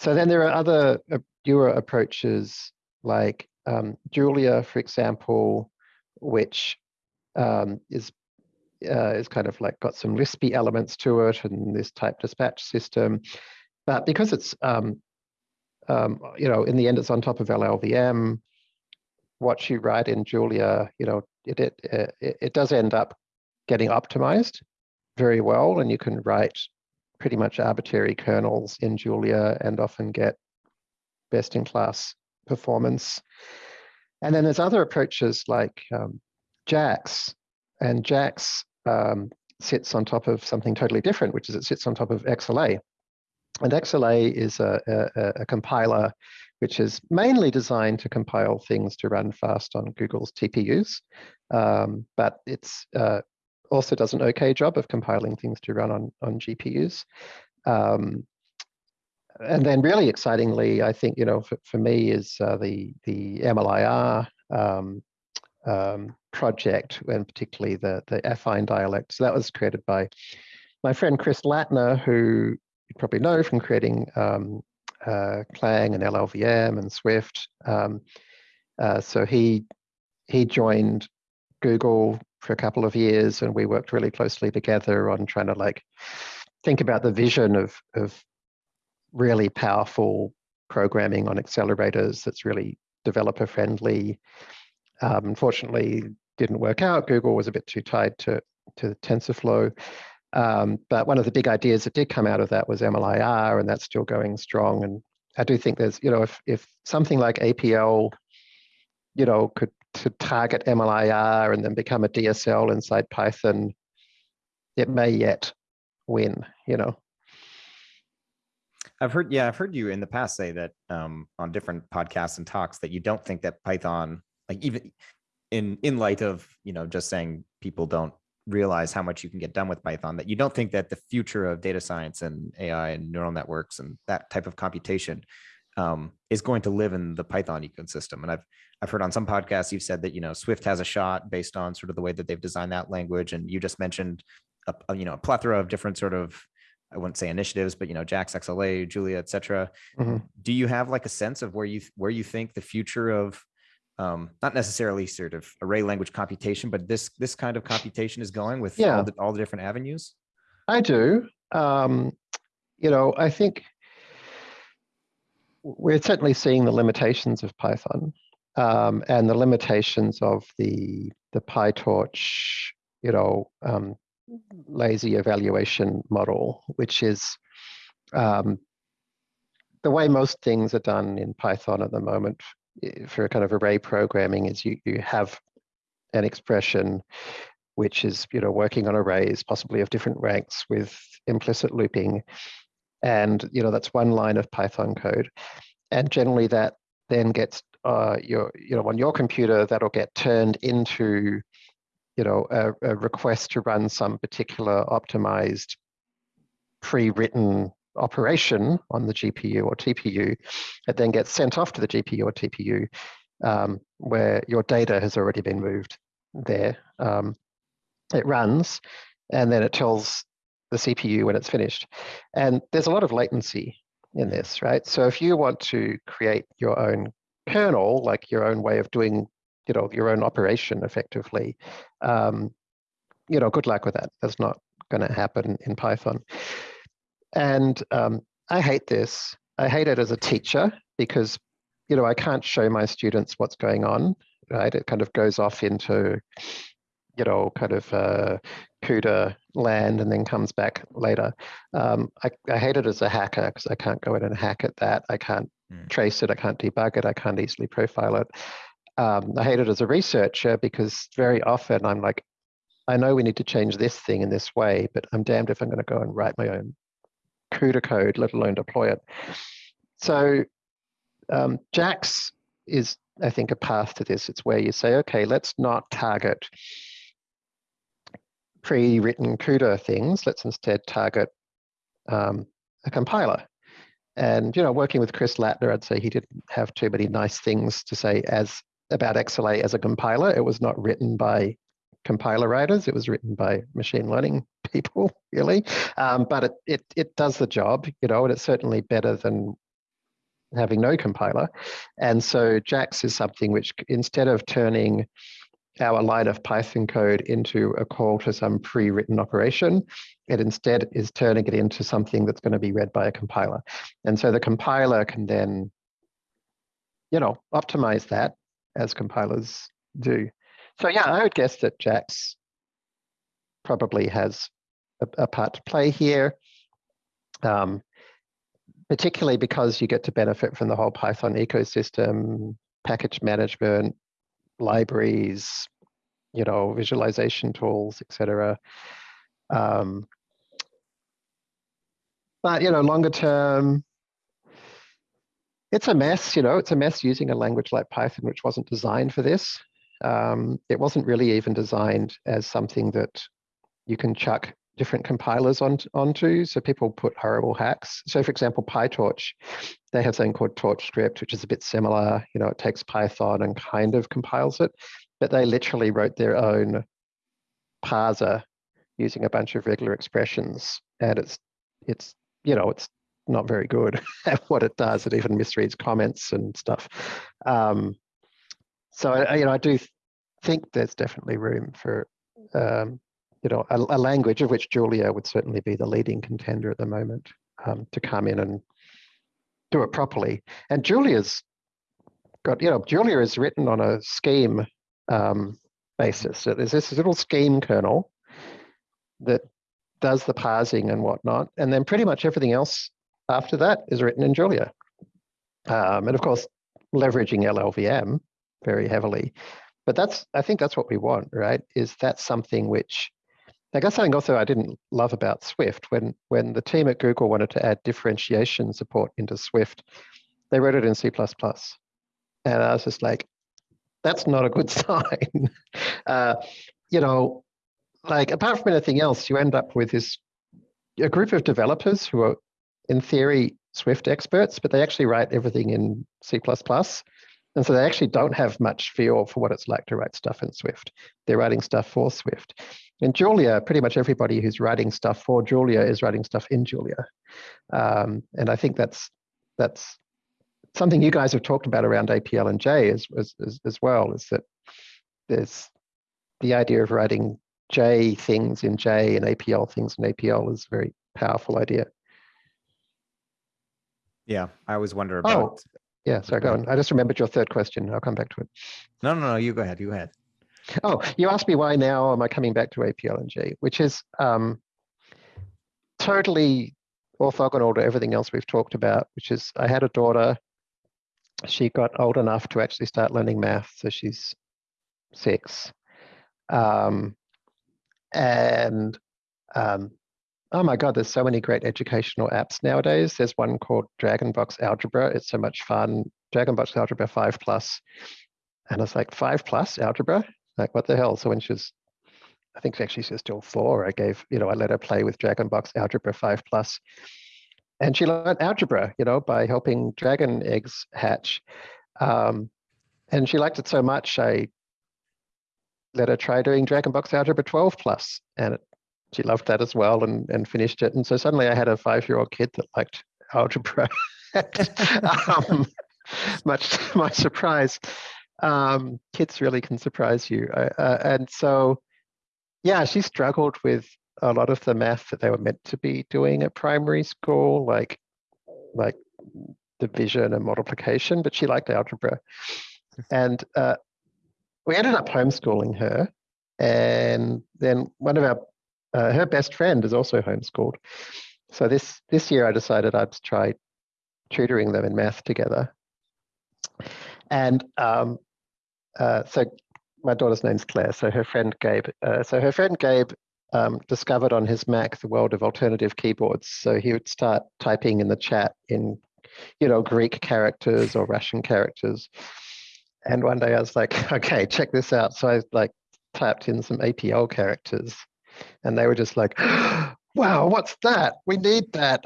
so then there are other uh, newer approaches like um, Julia, for example, which um, is uh, is kind of like got some Lispy elements to it and this type dispatch system. But because it's, um, um, you know, in the end, it's on top of LLVM, what you write in Julia, you know, it, it, it, it does end up getting optimized very well, and you can write pretty much arbitrary kernels in Julia and often get best in class performance. And then there's other approaches like um, JAX, and JAX um, sits on top of something totally different, which is it sits on top of XLA. And XLA is a, a, a compiler which is mainly designed to compile things to run fast on Google's TPUs, um, but it's uh, also does an okay job of compiling things to run on, on GPUs. Um, and then really excitingly, I think, you know, for, for me is uh, the, the MLIR um, um, project, and particularly the, the affine dialect. So that was created by my friend Chris Lattner, who you probably know from creating um, uh, Clang and LLVM and Swift. Um, uh, so he he joined Google for a couple of years, and we worked really closely together on trying to like think about the vision of of really powerful programming on accelerators that's really developer friendly. Um, unfortunately, didn't work out. Google was a bit too tied to to TensorFlow. Um, but one of the big ideas that did come out of that was MLIR, and that's still going strong. And I do think there's, you know, if if something like APL, you know, could to target MLIR and then become a DSL inside Python, it may yet win, you know. I've heard, yeah, I've heard you in the past say that um, on different podcasts and talks that you don't think that Python, like even in in light of you know just saying people don't realize how much you can get done with Python, that you don't think that the future of data science and AI and neural networks and that type of computation um, is going to live in the Python ecosystem. And I've I've heard on some podcasts you've said that you know Swift has a shot based on sort of the way that they've designed that language, and you just mentioned a, a you know a plethora of different sort of I wouldn't say initiatives, but you know, JAX, XLA, Julia, etc. cetera. Mhm. Do you have like a sense of where you where you think the future of um, not necessarily sort of array language computation, but this this kind of computation is going with Yeah. all the all the different avenues? I do. Um, you know, I think we're certainly seeing the limitations of Python um, and the limitations of the the PyTorch, you know, um, lazy evaluation model, which is um, the way most things are done in Python at the moment for a kind of array programming is you you have an expression which is you know working on arrays possibly of different ranks with implicit looping. And you know that's one line of python code. And generally that then gets uh, your you know on your computer that'll get turned into you know a, a request to run some particular optimized pre-written operation on the gpu or tpu it then gets sent off to the gpu or tpu um, where your data has already been moved there um, it runs and then it tells the CPU when it's finished. And there's a lot of latency in this, right? So if you want to create your own kernel, like your own way of doing, you know, your own operation effectively, um, you know, good luck with that. That's not going to happen in Python. And um, I hate this. I hate it as a teacher because, you know, I can't show my students what's going on, right? It kind of goes off into you know, kind of uh, CUDA land and then comes back later. Um, I, I hate it as a hacker because I can't go in and hack at that. I can't Mm. trace it. I can't debug it. I can't easily profile it. Um, I hate it as a researcher because very often I'm like, I know we need to change this thing in this way, but I'm damned if I'm going to go and write my own CUDA code, let alone deploy it. So um, JAX is, I think, a path to this. It's where you say, okay, let's not target pre-written CUDA things. Let's instead target um, a compiler. And you know, working with Chris Lattner, I'd say he didn't have too many nice things to say as about XLA as a compiler. It was not written by compiler writers. It was written by machine learning people, really. Um, but it, it it does the job, you know, and it's certainly better than having no compiler. And so JAX is something which instead of turning our line of Python code into a call to some pre-written operation. It instead is turning it into something that's going to be read by a compiler. And so the compiler can then, you know, optimize that as compilers do. So yeah, I would guess that JAX probably has a, a part to play here. Um, particularly because you get to benefit from the whole Python ecosystem, package management, libraries, you know, visualization tools, etc. Um, but you know, longer term, it's a mess. You know, it's a mess using a language like Python, which wasn't designed for this. Um, it wasn't really even designed as something that you can chuck different compilers on, onto. So people put horrible hacks. So for example, PyTorch, they have something called TorchScript, which is a bit similar. You know, it takes Python and kind of compiles it, but they literally wrote their own parser using a bunch of regular expressions. And it's, it's, you know, it's not very good at what it does. It even misreads comments and stuff. Um, so, I, you know, I do think there's definitely room for um, you know, a, a, language of which Julia would certainly be the leading contender at the moment um, to come in and do it properly. And Julia's got, you know, Julia is written on a scheme um, basis. So there's this little scheme kernel that does the parsing and whatnot. And then pretty much everything else after that is written in Julia. Um, and of course, leveraging LLVM very heavily. But that's, I think that's what we want, right? Is that something which, I guess something also I didn't love about Swift, when, when the team at Google wanted to add differentiation support into Swift, they wrote it in C++. And I was just like, that's not a good sign. uh, you know, like apart from anything else, you end up with this a group of developers who are, in theory, Swift experts, but they actually write everything in C++. And so they actually don't have much feel for what it's like to write stuff in Swift. They're writing stuff for Swift. In Julia, pretty much everybody who's writing stuff for Julia is writing stuff in Julia. Um, and I think that's that's something you guys have talked about around APL and J as, as, as, well, is that there's the idea of writing J things in J and APL things in APL is a very powerful idea. Yeah, I always wonder Oh, about. Yeah, sorry, go on. I just remembered your third question. I'll come back to it. No, no, no. You go ahead. You go ahead. Oh, you asked me why now am I coming back to APL and J, which is um, totally orthogonal to everything else we've talked about, which is I had a daughter. She got old enough to actually start learning math, so she's six. Um, and um, oh my God, there's so many great educational apps nowadays. There's one called Dragonbox Algebra. It's so much fun. Dragonbox Algebra 5 Plus. And it's like 5 Plus Algebra? Like, what the hell? So when she was, I think actually she's still four, I gave, you know, I let her play with Dragonbox Algebra 5 Plus. And she learned algebra, you know, by helping dragon eggs hatch. Um, and she liked it so much, I let her try doing Dragonbox Algebra 12 Plus, and it, she loved that as well and, and finished it. And so suddenly I had a five-year-old kid that liked algebra. um, much to my surprise, um, kids really can surprise you. Uh, and so, yeah, she struggled with a lot of the math that they were meant to be doing at primary school, like like division and multiplication, but she liked algebra. And uh, we ended up homeschooling her. And then one of our, uh, her best friend is also homeschooled. So this, this year I decided I'd try tutoring them in math together. And um, uh, so my daughter's name's Claire. So her friend Gabe, uh, so her friend Gabe um, discovered on his Mac the world of alternative keyboards. So he would start typing in the chat in, you know, Greek characters or Russian characters. And one day I was like, okay, check this out. So I like typed in some APL characters and they were just like, wow, what's that? We need that.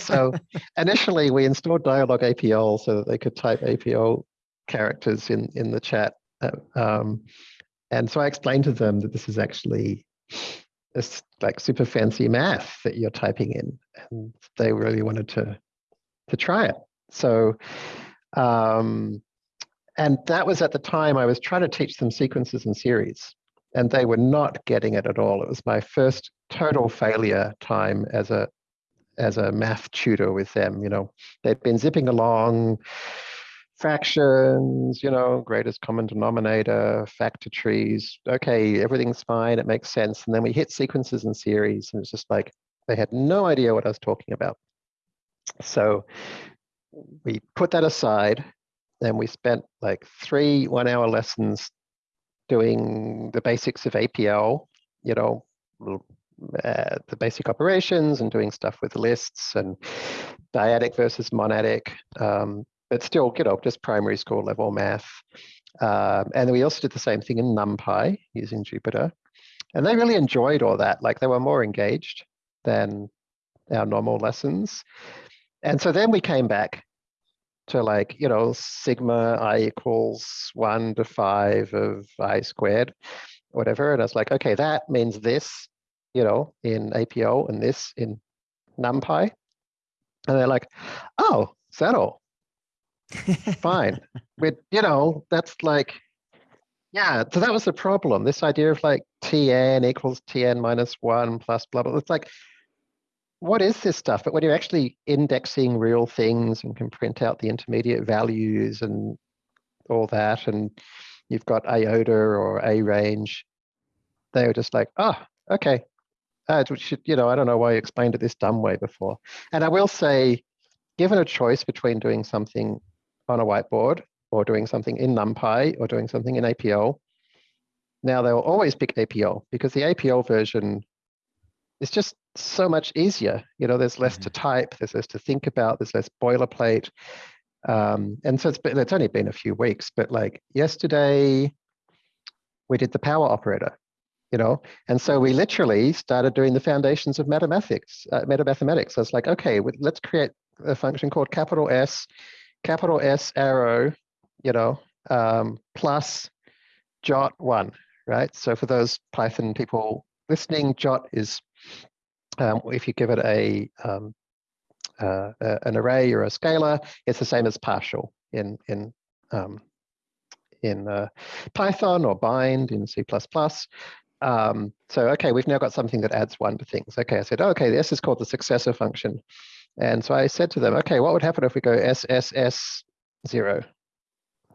so initially we installed Dyalog APL so that they could type APL characters in, in the chat. Uh, um, and so I explained to them that this is actually this like super fancy math that you're typing in. And they really wanted to, to try it. So, um, and that was at the time I was trying to teach them sequences and series and they were not getting it at all. It was my first total failure time as a as a math tutor with them. You know, they'd been zipping along, fractions, you know, greatest common denominator, factor trees. Okay, everything's fine. It makes sense. And then we hit sequences and series, and it's just like they had no idea what I was talking about. So we put that aside, and we spent like three one-hour lessons doing the basics of APL, you know, uh, the basic operations and doing stuff with lists and dyadic versus monadic, um, but still, you know, just primary school level math. Um, and then we also did the same thing in NumPy using Jupyter. And they really enjoyed all that. Like they were more engaged than our normal lessons. And so then we came back to like, you know, sigma i equals one to five of i squared, whatever. And I was like, okay, that means this, you know, in APL and this in NumPy. And they're like, oh, is that all? Fine. But, you know, that's like, yeah, so that was the problem. This idea of like Tn equals Tn minus one plus blah, blah. It's like, what is this stuff? But when you're actually indexing real things and can print out the intermediate values and all that, and you've got iota or a range, they were just like, oh, okay. Uh, should, you know, I don't know why you explained it this dumb way before. And I will say, given a choice between doing something on a whiteboard or doing something in NumPy or doing something in APL, now they'll always pick APL because the APL version is just so much easier. You know, there's less mm -hmm. to mm-hmm. type, there's less to think about, there's less boilerplate. Um, and so it's, been, it's only been a few weeks, but like yesterday, we did the power operator, you know, and so we literally started doing the foundations of mathematics, uh, metamathematics. So it's like, okay, let's create a function called capital S, capital S arrow, you know, um, plus jot one, right? So for those Python people listening, jot is um, if you give it a um, uh, an array or a scalar, it's the same as partial in in um, in uh, Python or bind in C++. Um, so okay, we've now got something that adds one to things. Okay, I said, okay, this is called the successor function. And so I said to them, okay, what would happen if we go SSS zero?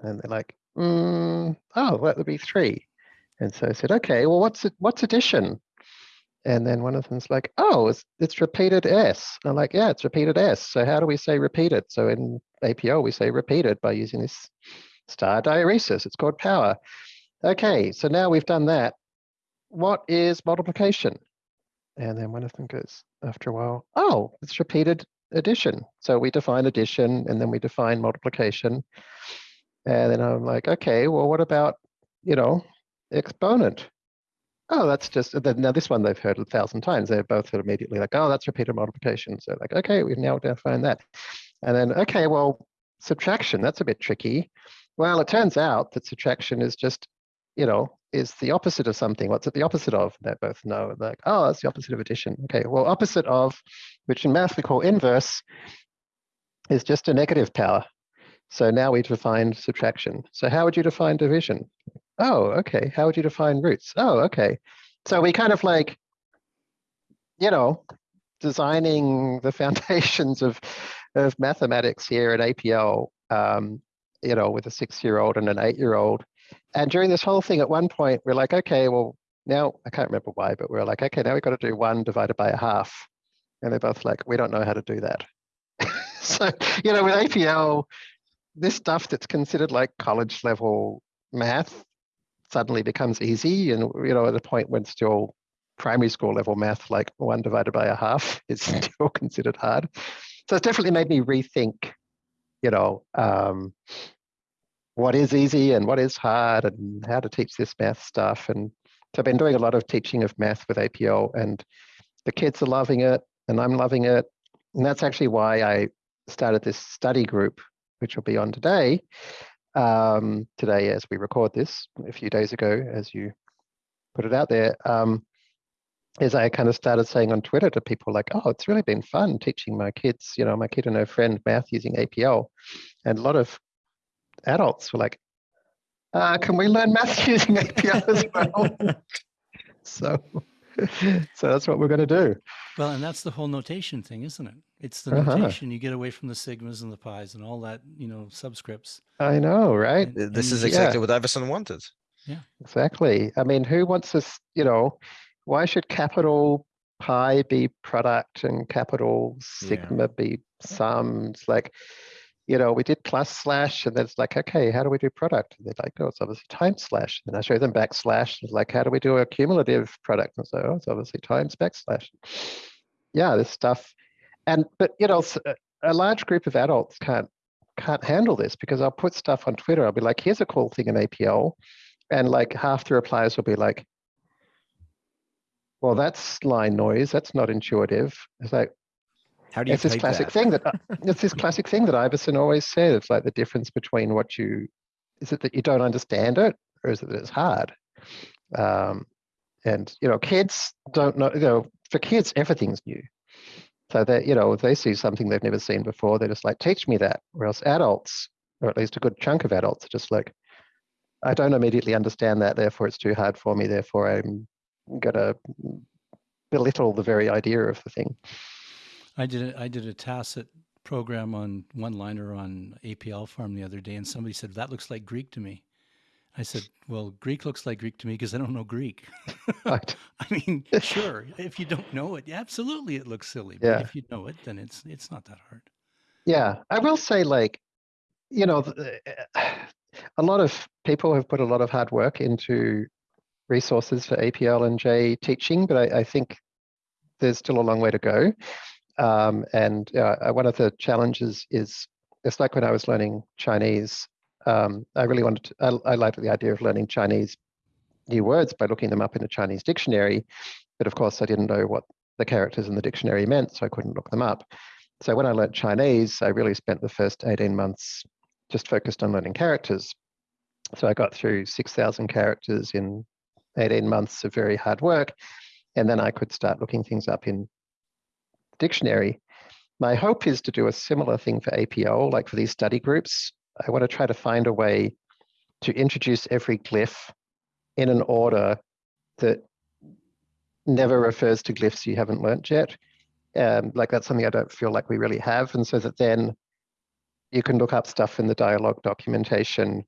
And they're like, mm, oh, that would be three. And so I said, okay, well, what's what's addition? And then one of them's like, oh, it's, it's repeated S. I'm like, yeah, it's repeated S. So how do we say repeated? So in APL, we say repeated by using this star diaeresis. It's called power. Okay, so now we've done that. What is multiplication? And then one of them goes, after a while, oh, it's repeated addition. So we define addition and then we define multiplication. And then I'm like, okay, well, what about, you know, exponent? Oh, that's just, uh, now this one they've heard a thousand times. They're both immediately like, oh, that's repeated multiplication. So like, okay, we've now defined that. And then, okay, well, subtraction, that's a bit tricky. Well, it turns out that subtraction is just, you know, is the opposite of something. What's it the opposite of? They both know, like, oh, that's the opposite of addition. Okay, well, opposite of, which in math we call inverse, is just a negative power. So now we define subtraction. So how would you define division? Oh, okay. How would you define roots? Oh, okay. So we kind of like, you know, designing the foundations of of mathematics here at APL, um, you know, with a six-year-old and an eight-year-old. And during this whole thing, at one point, we're like, okay, well, now I can't remember why, but we're like, okay, now we've got to do one divided by a half. And they're both like, we don't know how to do that. so, you know, with APL, this stuff that's considered like college level math suddenly becomes easy. And, you know, at a point when still primary school level math, like one divided by a half is still considered hard. So it's definitely made me rethink, you know, um, what is easy and what is hard and how to teach this math stuff. And so I've been doing a lot of teaching of math with APL and the kids are loving it and I'm loving it. And that's actually why I started this study group, which will be on today, um, today as we record this a few days ago, as you put it out there, um, is I kind of started saying on Twitter to people like, oh, it's really been fun teaching my kids, you know, my kid and her friend math using APL. And a lot of adults were like, uh, can we learn math using APL as well? so, so that's what we're going to do. Well, and that's the whole notation thing, isn't it? It's the uh-huh. notation. You get away from the sigmas and the pies and all that, you know, subscripts. I know, right? And, this and is exactly yeah. what Iverson wanted. Yeah, exactly. I mean, who wants this? You know, why should capital pi be product and capital sigma yeah. be sum? It's like, you know, we did plus slash, and then it's like, okay, how do we do product? And they're like, oh, it's obviously times slash. And I show them backslash. It's like, how do we do a cumulative product? And so, oh, it's obviously times backslash. Yeah, this stuff and but you know a large group of adults can't can't handle this because I'll put stuff on Twitter. I'll be like, here's a cool thing in APL. And like half the replies will be like, well, that's line noise. That's not intuitive. It's like, how do you it's this classic that? thing that it's this classic thing that Iverson always said. It's like the difference between what you is it that you don't understand it or is it that it's hard? Um, and you know, kids don't know, you know, for kids, everything's new. So that, you know, if they see something they've never seen before, they're just like, teach me that. Whereas adults, or at least a good chunk of adults, are just like, I don't immediately understand that, therefore it's too hard for me, therefore I'm gonna belittle the very idea of the thing. I did a, I did a tacit program on one liner on APL farm the other day, and somebody said that looks like Greek to me. I said, well, Greek looks like Greek to me because I don't know Greek. Right. I mean, sure, if you don't know it, absolutely, it looks silly. Yeah. If you know it, then it's it's not that hard. Yeah, I will say, like, you know, a lot of people have put a lot of hard work into resources for APL and J teaching, but I, I think there's still a long way to go. Um, and uh, one of the challenges is it's like when I was learning Chinese. Um, I really wanted to, I, I liked the idea of learning Chinese new words by looking them up in a Chinese dictionary. But of course, I didn't know what the characters in the dictionary meant, so I couldn't look them up. So when I learned Chinese, I really spent the first 18 months just focused on learning characters. So I got through 6,000 characters in 18 months of very hard work. And then I could start looking things up in dictionary. My hope is to do a similar thing for APL, like for these study groups. I want to try to find a way to introduce every glyph in an order that never refers to glyphs you haven't learnt yet. Um, like that's something I don't feel like we really have. And so that then you can look up stuff in the Dyalog documentation.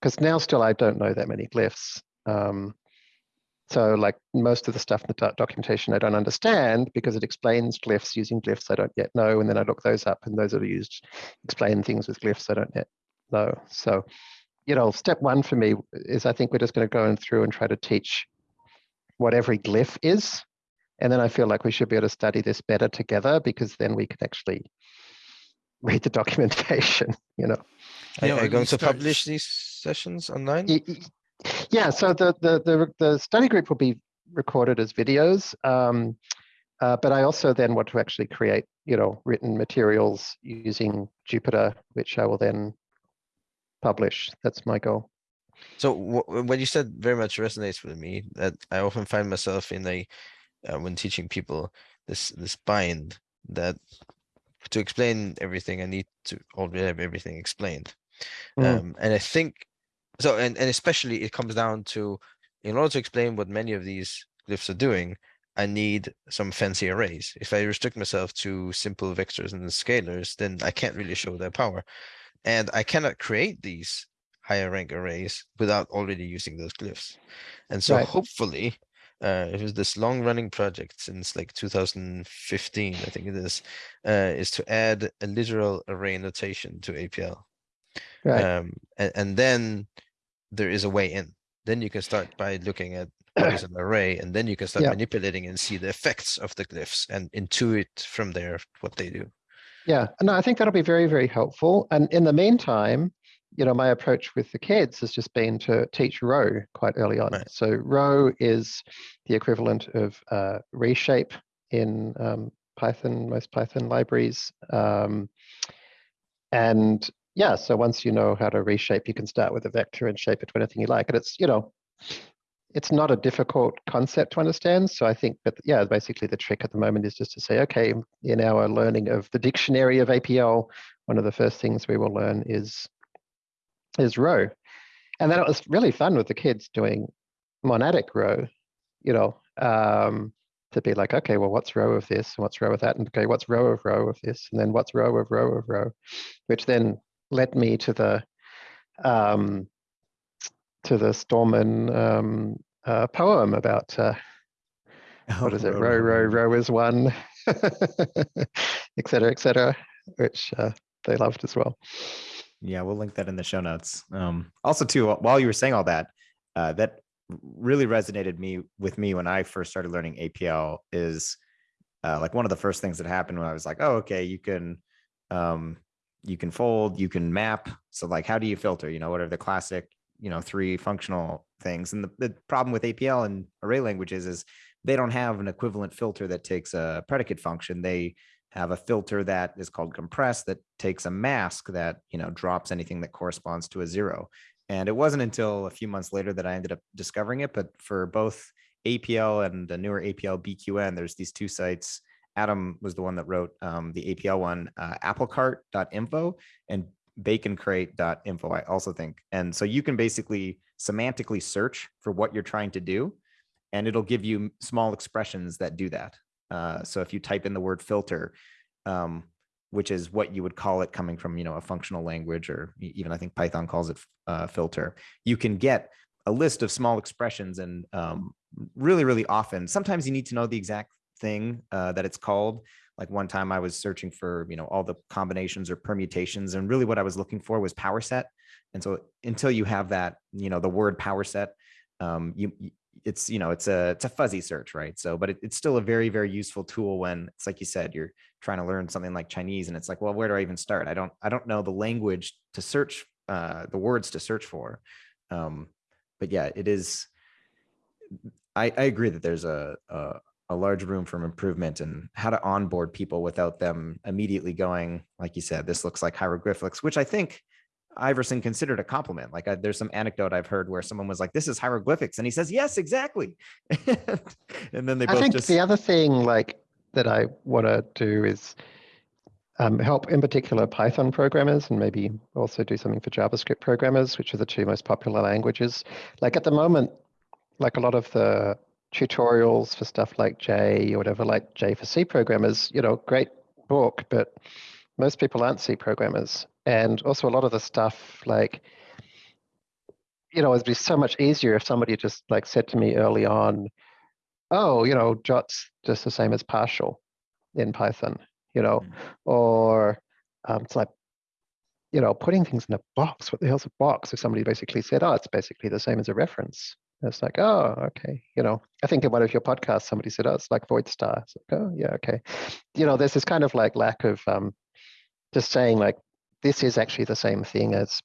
Because now still I don't know that many glyphs. Um, so like most of the stuff in the documentation I don't understand because it explains glyphs using glyphs I don't yet know. And then I look those up and those are used explain things with glyphs I don't yet know. So, you know, step one for me is I think we're just going to go in through and try to teach what every glyph is. And then I feel like we should be able to study this better together because then we can actually read the documentation, you know. Are, Yeah, are you going to start- publish these sessions online? Yeah, so the, the, the, the study group will be recorded as videos. Um, uh, but I also then want to actually create, you know, written materials using Jupyter, which I will then publish. That's my goal. So wh- what you said very much resonates with me. That I often find myself in a uh, when teaching people this this bind that to explain everything I need to already have everything explained. Mm. Um, and I think so, and and especially it comes down to in order to explain what many of these glyphs are doing, I need some fancy arrays. If I restrict myself to simple vectors and scalars, then I can't really show their power. And I cannot create these higher rank arrays without already using those glyphs. And so Right. hopefully, uh, it was this long running project since like 2015, I think it is, uh, is to add a literal array notation to APL. Right. Um, and, and then there is a way in. Then you can start by looking at what is an array, and then you can start Yeah. manipulating and see the effects of the glyphs and intuit from there what they do. Yeah, no, I think that'll be very, very helpful. And in the meantime, you know, my approach with the kids has just been to teach rho quite early on. Right. So rho is the equivalent of uh, reshape in um, Python, most Python libraries. Um, and yeah, so once you know how to reshape, you can start with a vector and shape it to anything you like. And it's, you know, it's not a difficult concept to understand. So I think that, yeah, basically the trick at the moment is just to say, okay, in our learning of the dictionary of APL, one of the first things we will learn is is rho. And then it was really fun with the kids doing monadic rho, you know, um, to be like, okay, well, what's rho of this and what's rho of that? And okay, what's rho of rho of this? And then what's rho of rho of rho, which then led me to the um, to the Stallman um, uh, poem about uh, what is it? Rho, rho, rho is one, et cetera, et cetera, which uh, they loved as well. Yeah, we'll link that in the show notes. Um, also, too, while you were saying all that, uh, that really resonated me with me when I first started learning APL. Is uh, like one of the first things that happened when I was like, oh, okay, you can, um, you can fold, you can map. So like, how do you filter? You know, what are the classic, you know, three functional things? And the, the problem with APL and array languages is they don't have an equivalent filter that takes a predicate function. They have a filter that is called compress that takes a mask that you know drops anything that corresponds to a zero and it wasn't until a few months later that i ended up discovering it but for both apl and the newer apl bqn there's these two sites adam was the one that wrote um, the apl one uh, aplcart.info and bqncrate.info i also think. And so you can basically semantically search for what you're trying to do and it'll give you small expressions that do that. Uh, so if you type in the word filter, um, which is what you would call it coming from, you know, a functional language, or even I think Python calls it uh, filter, you can get a list of small expressions and um, really, really often, sometimes you need to know the exact thing uh, that it's called. Like one time I was searching for, you know, all the combinations or permutations and really what I was looking for was power set. And so until you have that, you know, the word power set, um, you, it's, you know, it's a, it's a fuzzy search, right? So, but it, it's still a very, very useful tool when it's like you said, you're trying to learn something like Chinese and it's like, well, where do I even start? I don't, I don't know the language to search, uh, the words to search for. Um, but yeah, it is, I, I agree that there's a, a, a large room for improvement and how to onboard people without them immediately going, like you said, this looks like hieroglyphics, which I think Iverson considered a compliment. Like I, there's some anecdote I've heard where someone was like, "This is hieroglyphics," and he says, "Yes, exactly." and then they I both think just the other thing like that I want to do is um, help in particular Python programmers and maybe also do something for JavaScript programmers, which are the two most popular languages. Like at the moment, like a lot of the tutorials for stuff like J or whatever, like J for C programmers, you know, great book, but most people aren't C programmers. And also a lot of the stuff like, you know, it'd be so much easier if somebody just like said to me early on, oh, you know, jot's just the same as partial in Python, you know, Mm. or um, it's like, you know, putting things in a box. What the hell's a box? If somebody basically said, oh, it's basically the same as a reference. It's like, oh, okay. You know, I think in one of your podcasts, somebody said, oh, it's like void star. It's like, oh, yeah, okay. You know, there's this kind of like lack of um, just saying like, this is actually the same thing as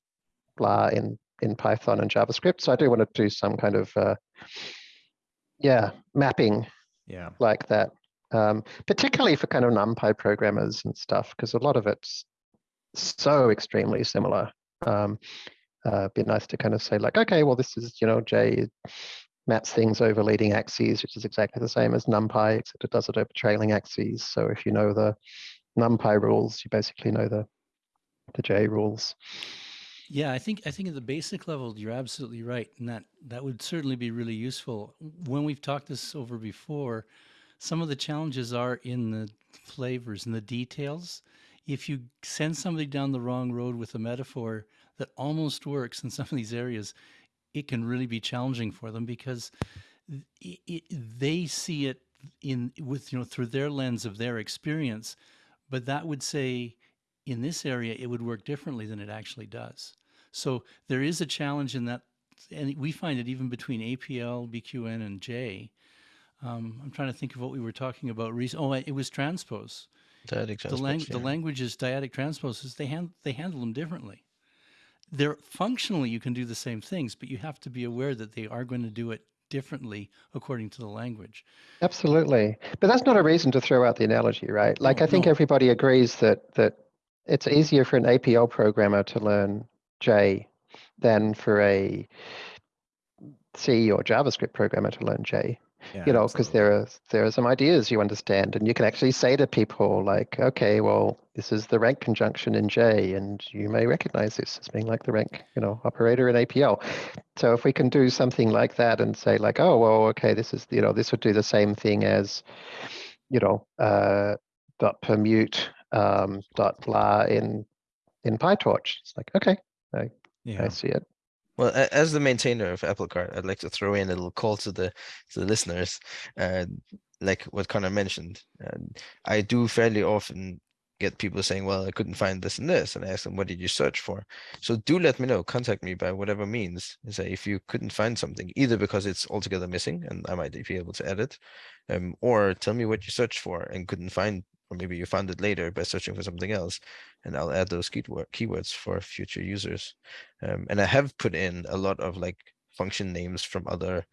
blah in, in Python and JavaScript. So I do want to do some kind of, uh, yeah, mapping yeah, like that, um, particularly for kind of NumPy programmers and stuff, because a lot of it's so extremely similar. Um, uh, be nice to kind of say like, okay, well, this is you know J maps things over leading axes, which is exactly the same as NumPy, except it does it over trailing axes. So if you know the NumPy rules, you basically know the the J rules. Yeah, I think I think at the basic level, you're absolutely right, and that that would certainly be really useful. When we've talked this over before, some of the challenges are in the flavors and the details. If you send somebody down the wrong road with a metaphor that almost works in some of these areas, it can really be challenging for them because it, it, they see it in with you know through their lens of their experience, but that would say in this area it would work differently than it actually does. So there is a challenge in that, and we find it even between APL, BQN, and J. Um, I'm trying to think of what we were talking about. Recent. Oh, it was transpose. Dyadic The, transpose, lang- yeah. the languages, dyadic transposes, they, hand- they handle them differently. They're functionally you can do the same things, but you have to be aware that they are going to do it differently according to the language. Absolutely, but that's not a reason to throw out the analogy, right? Like No, I think no. everybody agrees that that it's easier for an APL programmer to learn J than for a C or JavaScript programmer to learn J. yeah, you know, because there are there are some ideas you understand, and you can actually say to people like, okay, well, this is the rank conjunction in J, and you may recognize this as being like the rank, you know, operator in APL. So if we can do something like that and say like, oh, well, okay, this is you know, this would do the same thing as, you know, uh, dot permute um, dot blah in in PyTorch. It's like, okay, I yeah. see it. Well, as the maintainer of APLcart, I'd like to throw in a little call to the to the listeners, uh, like what Conor mentioned. I do fairly often get people saying, "Well, I couldn't find this and this," and I ask them, "What did you search for?" So do let me know. Contact me by whatever means. and Say if you couldn't find something, either because it's altogether missing and I might be able to edit, um, or tell me what you searched for and couldn't find, or maybe you found it later by searching for something else, and I'll add those keyword keywords for future users. Um, and I have put in a lot of like function names from other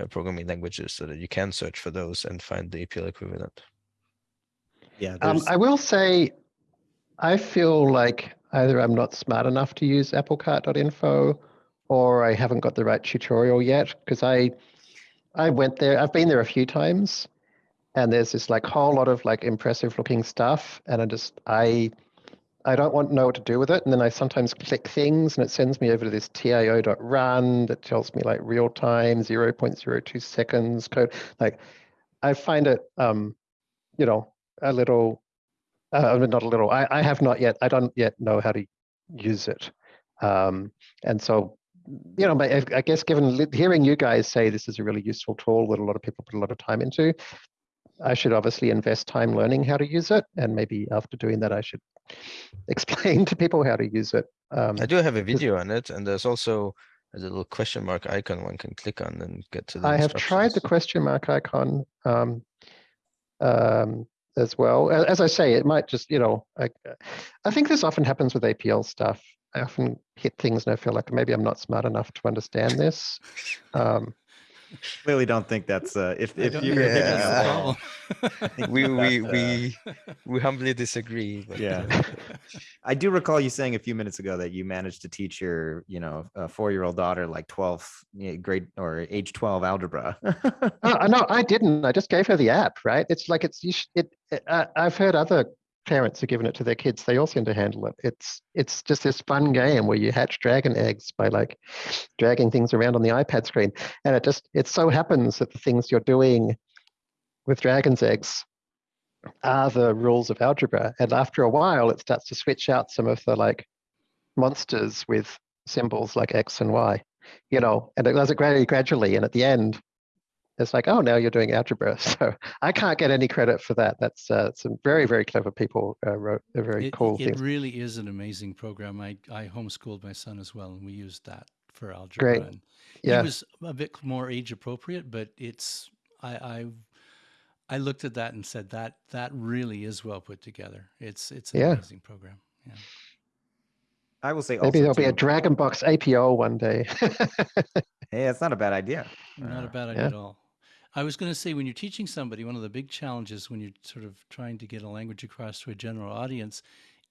uh, programming languages so that you can search for those and find the APL equivalent. Yeah, Um, I will say, I feel like either I'm not smart enough to use aplcart.info or I haven't got the right tutorial yet because I I went there, I've been there a few times and there's this like whole lot of like impressive looking stuff and I just I I don't want to know what to do with it. And then I sometimes click things and it sends me over to this tio.run that tells me like real time 0.02 seconds code. Like I find it um you know, a little, uh, not a little, I, I have not yet, I don't yet know how to use it. Um, and so, you know, I guess given hearing you guys say this is a really useful tool that a lot of people put a lot of time into, I should obviously invest time learning how to use it. And maybe after doing that, I should explain to people how to use it. Um, I do have a video on it, and there's also a little question mark icon one can click on and get to the I have tried the question mark icon um, um, as well. As I say, it might just, you know, I, I think this often happens with APL stuff. I often hit things and I feel like maybe I'm not smart enough to understand this. Um, Clearly don't think that's, uh, if, I if you're. Yeah. that's the thinking problem. think We we uh, we we humbly disagree. But Yeah. I do recall you saying a few minutes ago that you managed to teach your, you know, a four-year-old daughter like 12th grade or age 12 algebra. oh, no, I didn't. I just gave her the app, right? It's like it's, you sh- it, it- I I've heard other parents are giving it to their kids. They all seem to handle it. It's, it's just this fun game where you hatch dragon eggs by like dragging things around on the iPad screen. And it just, it so happens that the things you're doing with dragon's eggs are the rules of algebra. And after a while, it starts to switch out some of the like monsters with symbols like X and Y, you know, and it does it very gradually. And at the end, it's like, oh, now you're doing algebra. So I can't get any credit for that. That's uh, some very, very clever people uh, wrote a very It, cool it thing. really is an amazing program. I, I homeschooled my son as well, and we used that for algebra. Great. And Yeah. He was a bit more age appropriate, but it's I, I I looked at that and said that that really is well put together. It's it's an Yeah. amazing program. Yeah. I will say Maybe also there'll be a too- Dragon Box APL one day. Hey, that's not a bad idea. Not a Uh, bad idea yeah. at all. I was going to say when you're teaching somebody, one of the big challenges when you're sort of trying to get a language across to a general audience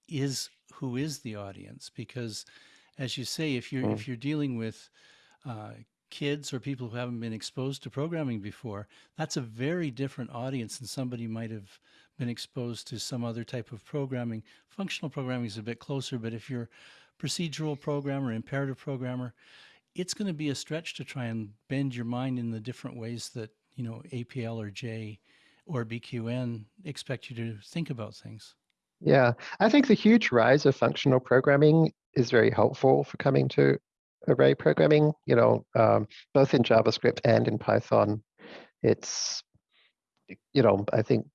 is who is the audience because as you say if you're Mm. if you're dealing with uh, kids or people who haven't been exposed to programming before that's a very different audience than somebody might have been exposed to some other type of programming functional programming is a bit closer but if you're procedural programmer imperative programmer it's going to be a stretch to try and bend your mind in the different ways that you know APL or J or BQN expect you to think about things. Yeah, I think the huge rise of functional programming is very helpful for coming to array programming, you know, um, both in JavaScript and in Python. It's, you know, I think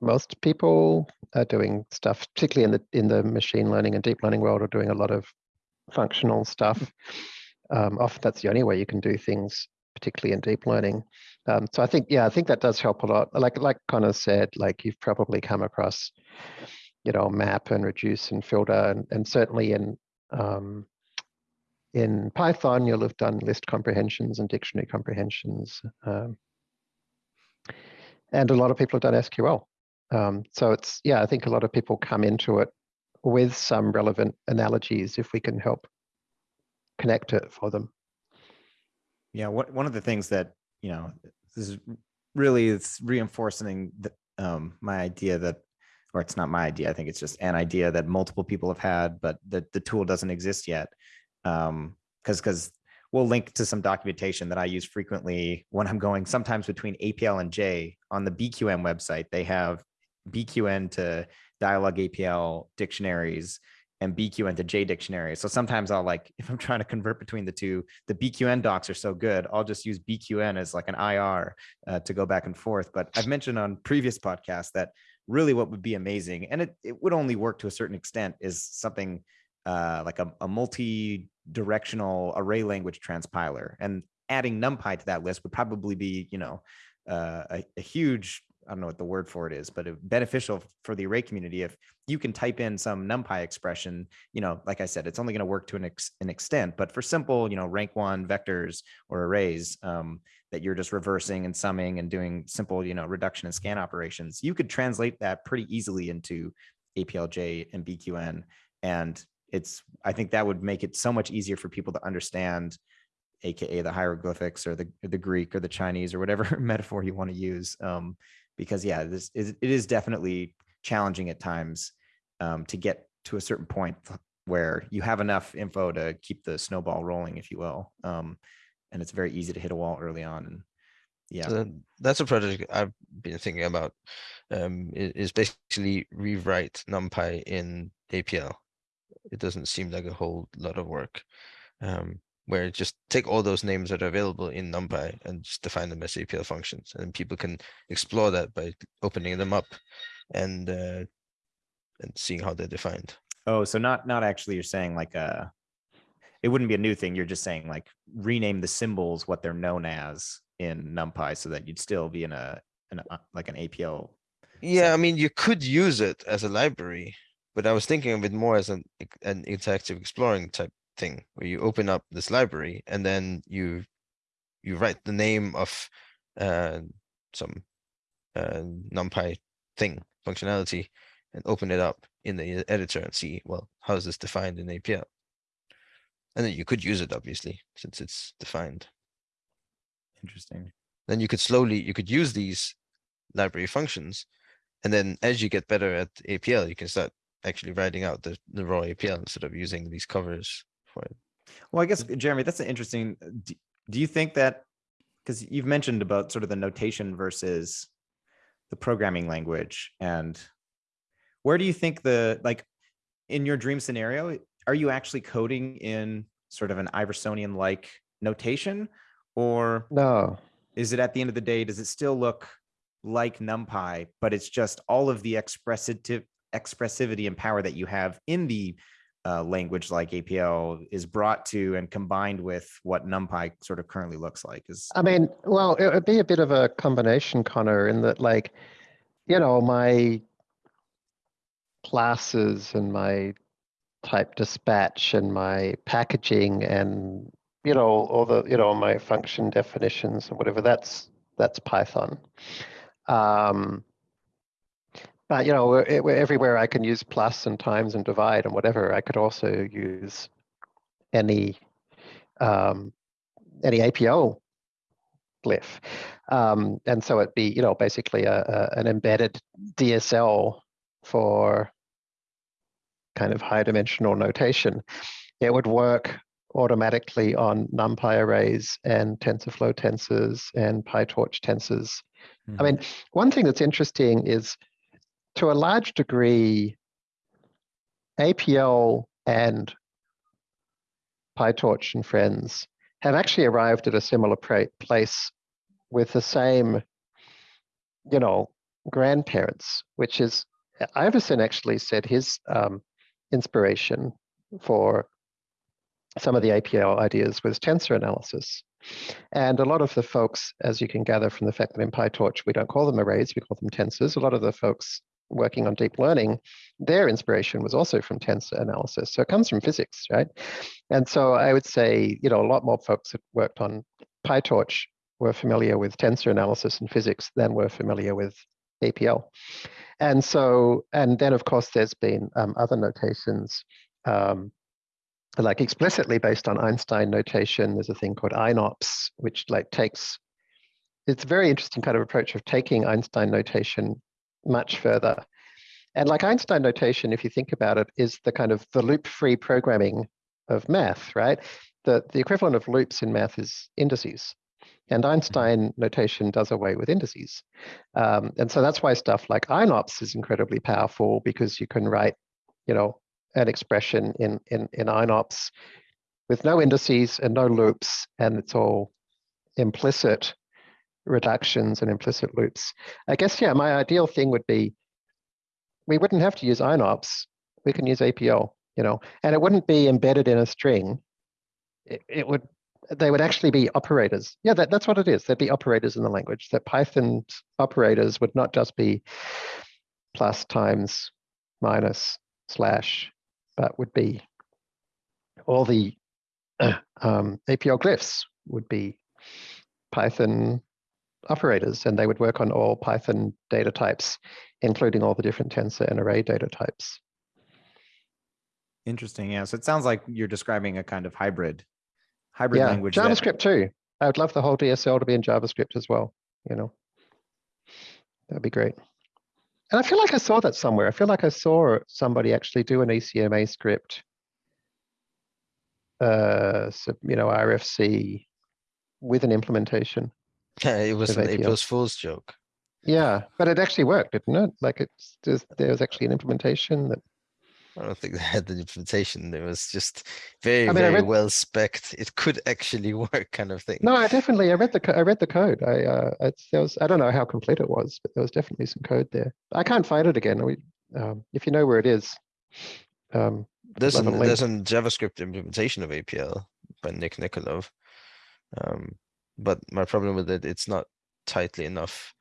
most people are doing stuff, particularly in the in the machine learning and deep learning world, are doing a lot of functional stuff. Um, often that's the only way you can do things, particularly in deep learning. Um, so I think, yeah, I think that does help a lot. Like like Conor said, like you've probably come across, you know, map and reduce and filter, and, and certainly in um, in Python, you'll have done list comprehensions and dictionary comprehensions. Um, and a lot of people have done SQL. Um, so it's, yeah, I think a lot of people come into it with some relevant analogies if we can help connect it for them. Yeah, what one of the things that you know this is really it's reinforcing the, um, my idea that, or it's not my idea. I think it's just an idea that multiple people have had, but the the tool doesn't exist yet. Um, because because we'll link to some documentation that I use frequently when I'm going sometimes between APL and J on the BQN website. They have BQN to Dyalog APL dictionaries and BQN to J dictionary. So sometimes I'll like, if I'm trying to convert between the two, the BQN docs are so good, I'll just use BQN as like an IR uh, to go back and forth. But I've mentioned on previous podcasts that really what would be amazing, and it, it would only work to a certain extent, is something uh, like a, a multi-directional array language transpiler. And adding NumPy to that list would probably be, you know, uh, a, a huge I don't know what the word for it is, but beneficial for the array community if you can type in some NumPy expression. You know, like I said, it's only going to work to an, ex- an extent, but for simple, you know, rank one vectors or arrays um, that you're just reversing and summing and doing simple, you know, reduction and scan operations, you could translate that pretty easily into APLJ and BQN. And it's, I think that would make it so much easier for people to understand aka the hieroglyphics or the the Greek or the Chinese or whatever metaphor you want to use. Um, because yeah, this is it is definitely challenging at times um, to get to a certain point where you have enough info to keep the snowball rolling, if you will. Um, and it's very easy to hit a wall early on. And yeah, Uh, that's a project I've been thinking about um, is basically rewrite NumPy in APL. It doesn't seem like a whole lot of work. Um, where just take all those names that are available in NumPy and just define them as APL functions, and people can explore that by opening them up and uh, and seeing how they're defined. Oh, so not not actually you're saying like uh it wouldn't be a new thing. You're just saying like rename the symbols what they're known as in NumPy so that you'd still be in a an like an APL. Yeah, I mean, you could use it as a library, but I was thinking of it more as an an interactive exploring type thing where you open up this library and then you you write the name of uh, some uh, NumPy thing functionality and open it up in the e- editor and see well how is this defined in APL. And then you could use it obviously since it's defined. Interesting. Then you could slowly you could use these library functions and then as you get better at APL, you can start actually writing out the, the raw APL instead of using these covers it. Well, I guess Jeremy, that's an interesting. uh, Do, do you think that because you've mentioned about sort of the notation versus the programming language, and where do you think the like in your dream scenario, are you actually coding in sort of an Iversonian like notation, or No, is it at the end of the day, does it still look like NumPy, but it's just all of the expressive expressivity and power that you have in the uh, language like APL is brought to and combined with what NumPy sort of currently looks like is I mean, well, it would be a bit of a combination, Conor, in that like, you know, my classes and my type dispatch and my packaging and you know all the you know my function definitions and whatever that's that's Python. Um, but you know, where- everywhere I can use plus and times and divide and whatever, I could also use any um, any APL glyph. Um, and so it'd be, you know, basically a, a, an embedded DSL for kind of high dimensional notation. It would work automatically on NumPy arrays and TensorFlow tensors and PyTorch tensors. I Mhm. mean, one thing that's interesting is to a large degree, APL and PyTorch and friends have actually arrived at a similar place with the same, you know, grandparents, which is Iverson actually said his um, inspiration for some of the APL ideas was tensor analysis. And a lot of the folks, as you can gather from the fact that in PyTorch we don't call them arrays, we call them tensors, a lot of the folks working on deep learning, their inspiration was also from tensor analysis. So it comes from physics, right? And so I would say, you know, a lot more folks that worked on PyTorch were familiar with tensor analysis and physics than were familiar with APL. And so, and then of course, there's been um, other notations, um, like explicitly based on Einstein notation. There's a thing called einops, which like takes, it's a very interesting kind of approach of taking Einstein notation much further. And like Einstein notation, if you think about it, is the kind of the loop-free programming of math, right? The, the equivalent of loops in math is indices. And Einstein notation does away with indices. Um, and so that's why stuff like einops is incredibly powerful because you can write, you know, an expression in, in, in einops with no indices and no loops, and it's all implicit reductions and implicit loops. I guess, yeah, my ideal thing would be we wouldn't have to use einops. We can use APL, you know, and it wouldn't be embedded in a string. It, it would, they would actually be operators. Yeah, that, that's what it is. There'd be operators in the language. That Python operators would not just be plus, times, minus, slash, but would be all the um, APL glyphs would be Python operators, and they would work on all Python data types, including all the different tensor and array data types. interesting. Yeah. So it sounds like you're describing a kind of hybrid hybrid yeah, language. that- JavaScript too. I would love the whole DSL to be in JavaScript as well. You know, that'd be great. And I feel like I saw that somewhere. I feel like I saw somebody actually do an ECMA script. Uh, so, you know, RFC with an implementation. it was an APL. April's Fool's joke. Yeah, but it actually worked, didn't it? Like it's just, there was actually an implementation that, I don't think they had the implementation. It was just very, I mean, very read- well spec'd. It could actually work kind of thing. no, I definitely, I read the, I read the code. I, uh, it's, there was, I don't know how complete it was, but there was definitely some code there. I can't find it again. We, um, if you know where it is. Um, There's an, there's a JavaScript implementation of APL by Nick Nikolov. Um, but my problem with it, it's not tightly enough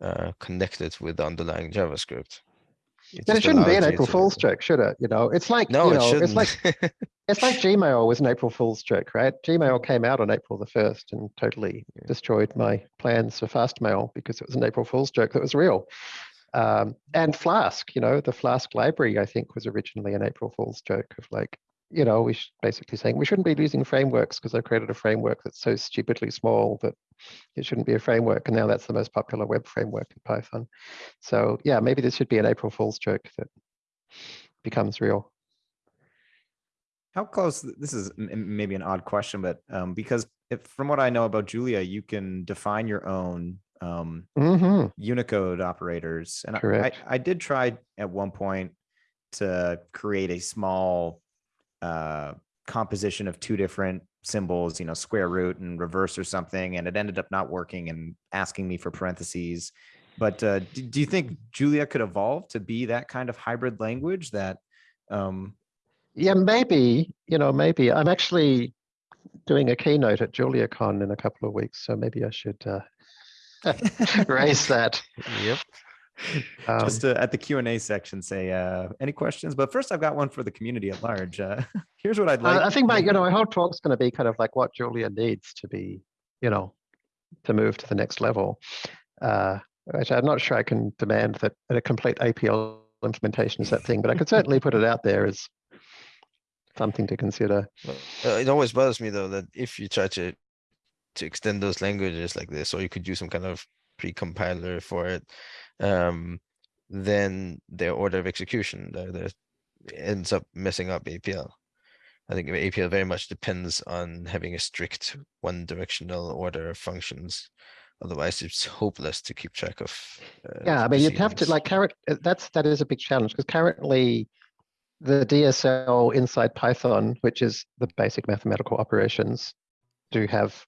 uh, connected with the underlying JavaScript. It then it shouldn't be an April to- Fool's joke, should it? You know, it's like, No, you it know, shouldn't. it's like, it's like Gmail was an April Fool's joke, right? Gmail came out on April the first and totally destroyed my plans for Fastmail because it was an April Fool's joke that was real. Um, and Flask, you know, the Flask library, I think, was originally an April Fool's joke of like, you know, we should basically saying we shouldn't be using frameworks because I've created a framework that's so stupidly small that it shouldn't be a framework. And now that's the most popular web framework in Python. So yeah, maybe this should be an April Fool's joke that becomes real. How close, this is maybe an odd question, but um, because if, from what I know about Julia, you can define your own um, hmm Unicode operators. And I- I, I did try at one point to create a small uh, composition of two different symbols, you know, square root and reverse or something, and it ended up not working and asking me for parentheses. But uh, do, do you think Julia could evolve to be that kind of hybrid language that um, Yeah, maybe, you know, maybe I'm actually doing a keynote at JuliaCon in a couple of weeks, so maybe I should uh, raise that. Yep. Um, just uh, at the Q and A section say uh, any questions? But first, I've got one for the community at large. Uh, here's what I'd like. I I think my, you know, my whole talk's going to be kind of like what Julia needs to be, you know, to move to the next level. Uh, which I'm not sure I can demand that a complete APL implementation is that thing, but I could certainly put it out there as something to consider. Uh, it always bothers me though that if you try to to extend those languages like this, or you could use some kind of pre-compiler for it, um, then their order of execution there ends up messing up APL. I think APL very much depends on having a strict one directional order of functions. Otherwise, it's hopeless to keep track of. uh, Yeah, I mean, you'd have to like current, uh, that's, that is a big challenge because currently the DSL inside Python, which is the basic mathematical operations, do have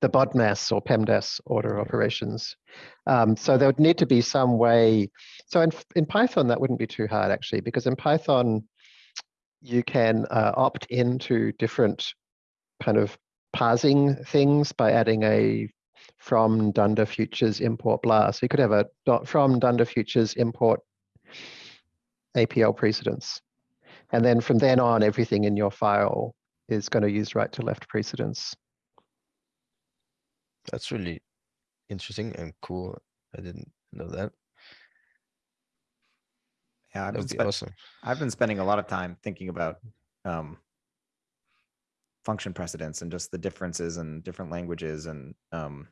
the BODMAS or PEMDAS order operations. Um, so there would need to be some way. So in, in Python, that wouldn't be too hard actually, because in Python, you can uh, opt into different kind of parsing things by adding a from dunder futures import blah. So you could have a dot from dunder futures import APL precedence. And then from then on, everything in your file is going to use right to left precedence. That's really interesting and cool. I didn't know that. yeah, I've been, be awesome. I've been spending a lot of time thinking about um, function precedence and just the differences in different languages. And um,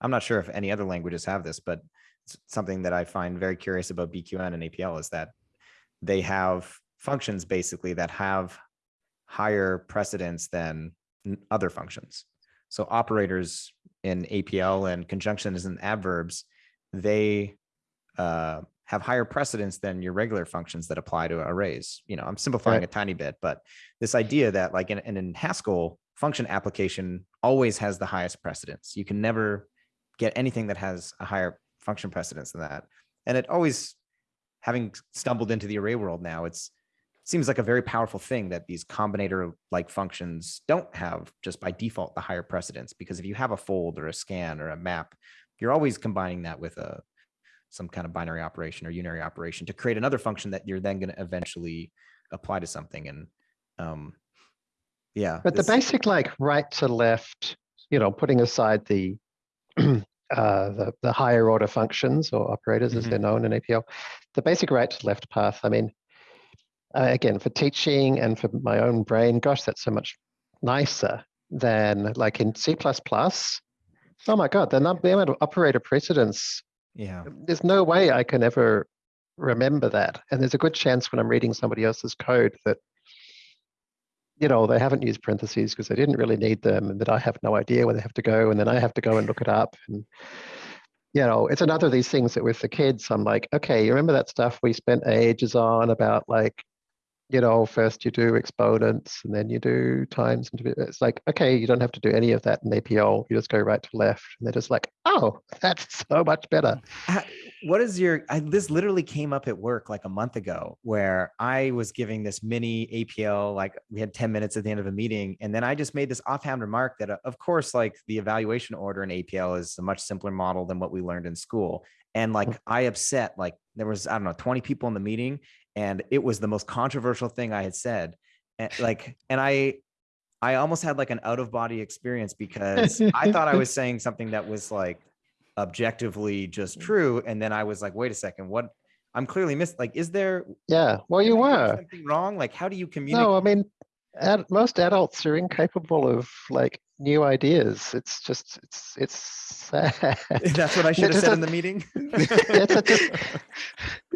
I'm not sure if any other languages have this, but it's something that I find very curious about BQN and APL is that they have functions basically that have higher precedence than other functions. So operators in APL and conjunctions and adverbs, they uh, have higher precedence than your regular functions that apply to arrays. You know, I'm simplifying Right. a tiny bit, but this idea that like in, in, in Haskell, function application always has the highest precedence. You can never get anything that has a higher function precedence than that. And it always, having stumbled into the array world now, it's seems like a very powerful thing that these combinator like functions don't have just by default the higher precedence because if you have a fold or a scan or a map you're always combining that with a some kind of binary operation or unary operation to create another function that you're then going to eventually apply to something and um yeah But the basic like right to left, you know, putting aside the uh, the, the higher order functions or operators as they're known in APL, the basic right to left path. I mean, uh, again, for teaching and for my own brain, gosh, that's so much nicer than like in C++. Oh my God, the number the amount of operator precedence yeah there's no way I can ever remember that. And there's a good chance when I'm reading somebody else's code that, you know, they haven't used parentheses because they didn't really need them and that I have no idea where they have to go. And then I have to go and look it up. And you know, it's another of these things that with the kids, I'm like, okay, you remember that stuff we spent ages on about like, you know, first you do exponents and then you do times and it's like, okay, you don't have to do any of that in APL. You just go right to left. And they're just like, oh, that's so much better. What is your I, this literally came up at work like a month ago where i was giving this mini apl like we had 10 minutes at the end of a meeting and then i just made this offhand remark that uh, of course like the evaluation order in apl is a much simpler model than what we learned in school and like i upset like there was i don't know 20 people in the meeting and it was the most controversial thing i had said and like and i i almost had like an out of body experience because i thought i was saying something that was like objectively just mm. true and then i was like wait a second what i'm clearly missed like is there Yeah. Well, you did I do were. something wrong like how do you communicate No, I mean, ad, most adults are incapable of like new ideas. It's just, it's, it's sad. that's what i should have said a- in the meeting just-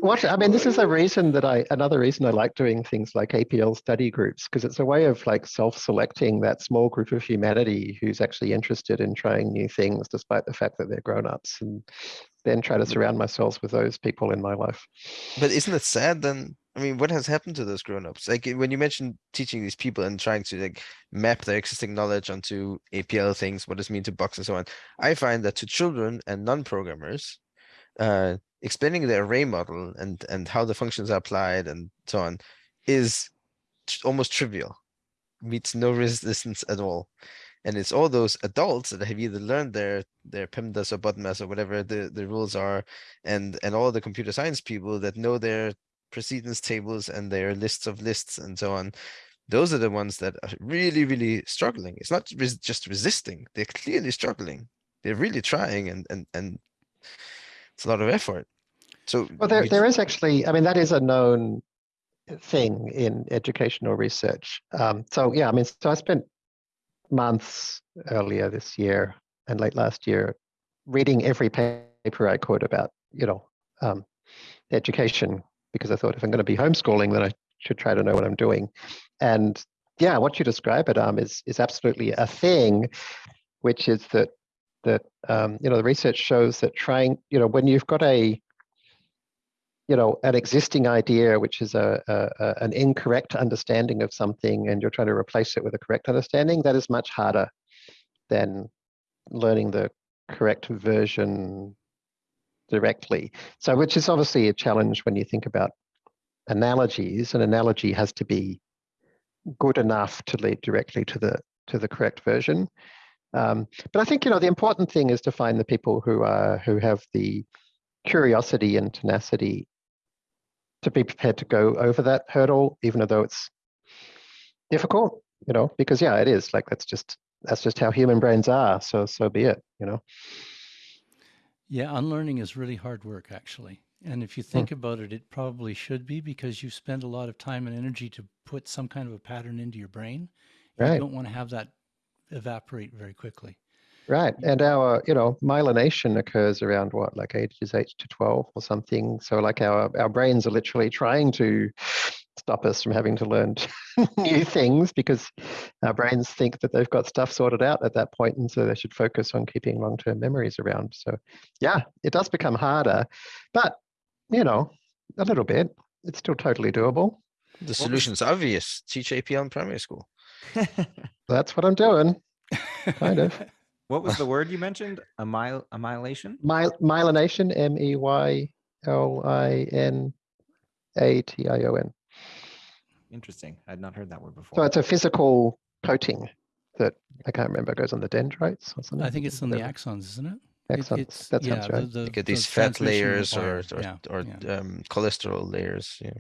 What, I mean, this is a reason that I, another reason I like doing things like APL study groups, because it's a way of like self-selecting that small group of humanity who's actually interested in trying new things, despite the fact that they're grown-ups, and then try to mm-hmm. surround myself with those people in my life. But isn't it sad then? I mean, what has happened to those grown-ups? Like when you mentioned teaching these people and trying to like map their existing knowledge onto APL things, what does it mean to box and so on. I find that to children and non-programmers, uh, explaining the array model and and how the functions are applied and so on is almost trivial, meets no resistance at all. And it's all those adults that have either learned their their PEMDAS or BODMAS or whatever the, the rules are, and and all the computer science people that know their precedence tables and their lists of lists and so on. Those are the ones that are really, really struggling. It's not res- just resisting; they're clearly struggling. They're really trying, and and and it's a lot of effort. So Well, there, there is actually, I mean, that is a known thing in educational research. Um, so yeah, I mean, so I spent months earlier this year and late last year reading every paper I could about, you know, um, education because I thought if I'm going to be homeschooling, then I should try to know what I'm doing. And yeah, what you describe, Adam, is is absolutely a thing, which is that that um, you know the research shows that trying, you know, when you've got a you know an existing idea which is a, a, a an incorrect understanding of something and you're trying to replace it with a correct understanding that is much harder than learning the correct version directly so which is obviously a challenge when you think about analogies an analogy has to be good enough to lead directly to the to the correct version um, but i think you know the important thing is to find the people who are who have the curiosity and tenacity to be prepared to go over that hurdle, even though it's difficult, you know, because yeah, it is like that's just that's just how human brains are. So so be it, you know. Yeah, unlearning is really hard work, actually. And if you think hmm. about it, it probably should be because you spend a lot of time and energy to put some kind of a pattern into your brain. Right. You don't want to have that evaporate very quickly. Right. And our, you know, myelination occurs around what, like ages eight to 12 or something. So like our, our brains are literally trying to stop us from having to learn new things because our brains think that they've got stuff sorted out at that point and so they should focus on keeping long-term memories around. So yeah, it does become harder, but you know, a little bit. It's still totally doable. the solution's obvious. Teach APL in primary school. That's what I'm doing. Kind of. what was the word you mentioned a mile annihilation My, myelination, M E Y L I N A T I O N. interesting i'd not heard that word before So it's a physical coating that I can't remember goes on the dendrites or something. I think it's on the Whatever. axons, isn't it? It- Axons. it's- That sounds the- right. the- You get the these fat layers or or, Yeah, or yeah. um, cholesterol layers. Yeah.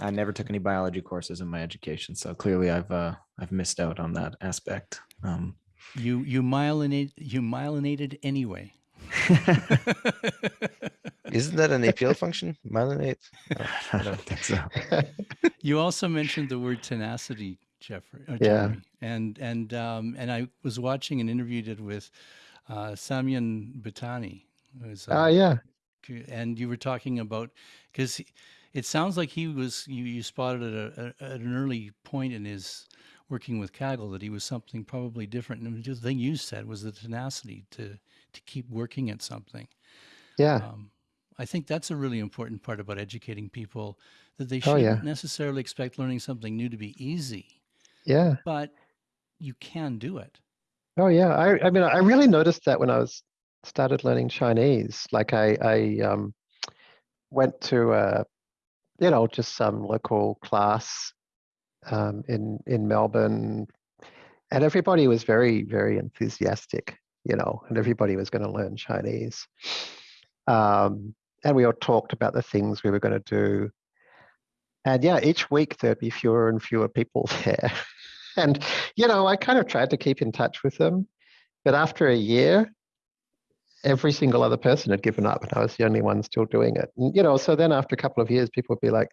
i never took any biology courses in my education so clearly i've uh i've missed out on that aspect um You you myelinate you myelinated anyway. Isn't that an APL function? Myelinate? Oh, i don't think so You also mentioned the word tenacity, Jeffrey. Uh, Yeah. Jeremy. And and um, and I was watching an interview you did with uh, Sanyam Bhutani. who's, Ah, uh, yeah. and you were talking about because it sounds like he was you you spotted at, a, a- at an early point in his working with Kaggle that he was something probably different. And the thing you said was the tenacity to to keep working at something. Yeah. Um, I think that's a really important part about educating people that they Oh, shouldn't yeah. necessarily expect learning something new to be easy, Yeah. but you can do it. Oh yeah, I I mean I really noticed that when I was started learning Chinese. Like I I um went to uh you know just some local class um in in Melbourne and everybody was very very enthusiastic, you know, and everybody was going to learn Chinese. Um and we all talked about the things we were going to do. And yeah, each week there'd be fewer and fewer people there. And you know, I kind of tried to keep in touch with them, but after a year, every single other person had given up, and I was the only one still doing it. And, you know, so then after a couple of years, people would be like,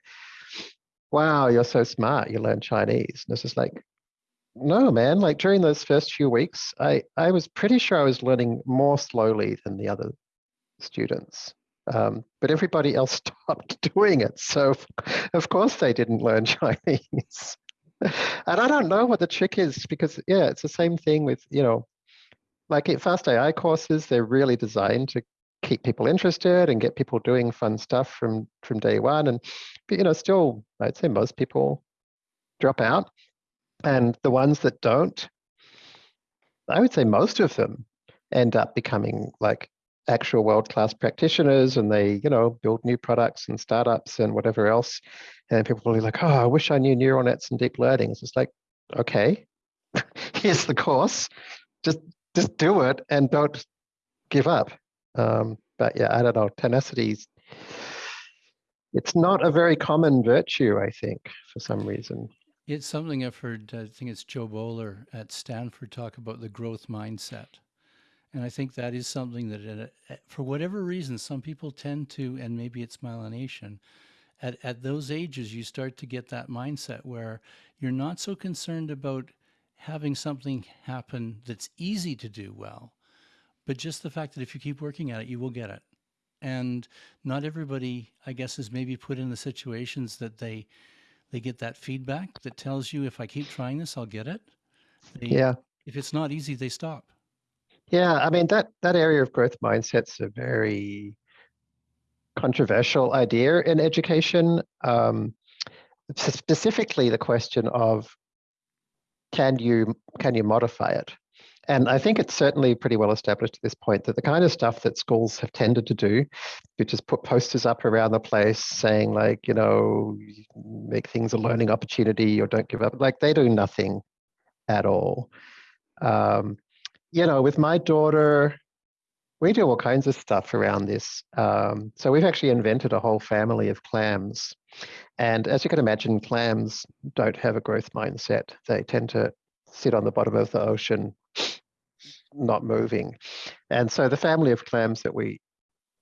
"Wow, you're so smart! You learn Chinese." And it's just like, no, man. Like during those first few weeks, I I was pretty sure I was learning more slowly than the other students. Um, but everybody else stopped doing it. So, of course, they didn't learn Chinese and I don't know what the trick is because yeah, it's the same thing with you know, like Fast AI courses. They're really designed to keep people interested and get people doing fun stuff from from day one. And but, you know, still, I'd say most people drop out, and the ones that don't, I would say most of them end up becoming like actual world-class practitioners and they you know build new products and startups and whatever else. And people will be like oh i wish i knew neural nets and deep learning. It's like okay here's the course. Just just do it and don't give up. Um, but yeah i don't know tenacity it's not a very common virtue i think for some reason It's something I've heard, I think it's Jo Boaler at Stanford talk about the growth mindset. And I think that is something that, at at- for whatever reason, some people tend to, and maybe it's myelination, at, at those ages, you start to get that mindset where you're not so concerned about having something happen that's easy to do well, but just the fact that if you keep working at it, you will get it. And not everybody, I guess, is maybe put in the situations that they they get that feedback that tells you if I keep trying this, I'll get it. They, yeah If it's not easy, they stop. Yeah, I mean that that area of growth mindset's a very controversial idea in education. Um, specifically, the question of can you can you modify it? And I think it's certainly pretty well established at this point that the kind of stuff that schools have tended to do, which is put posters up around the place saying like, you know, make things a learning opportunity or don't give up, like they do nothing at all. Um, you know, with my daughter, we do all kinds of stuff around this. Um, so we've actually invented a whole family of clams. And as you can imagine, clams don't have a growth mindset. They tend to sit on the bottom of the ocean, not moving. And so the family of clams that we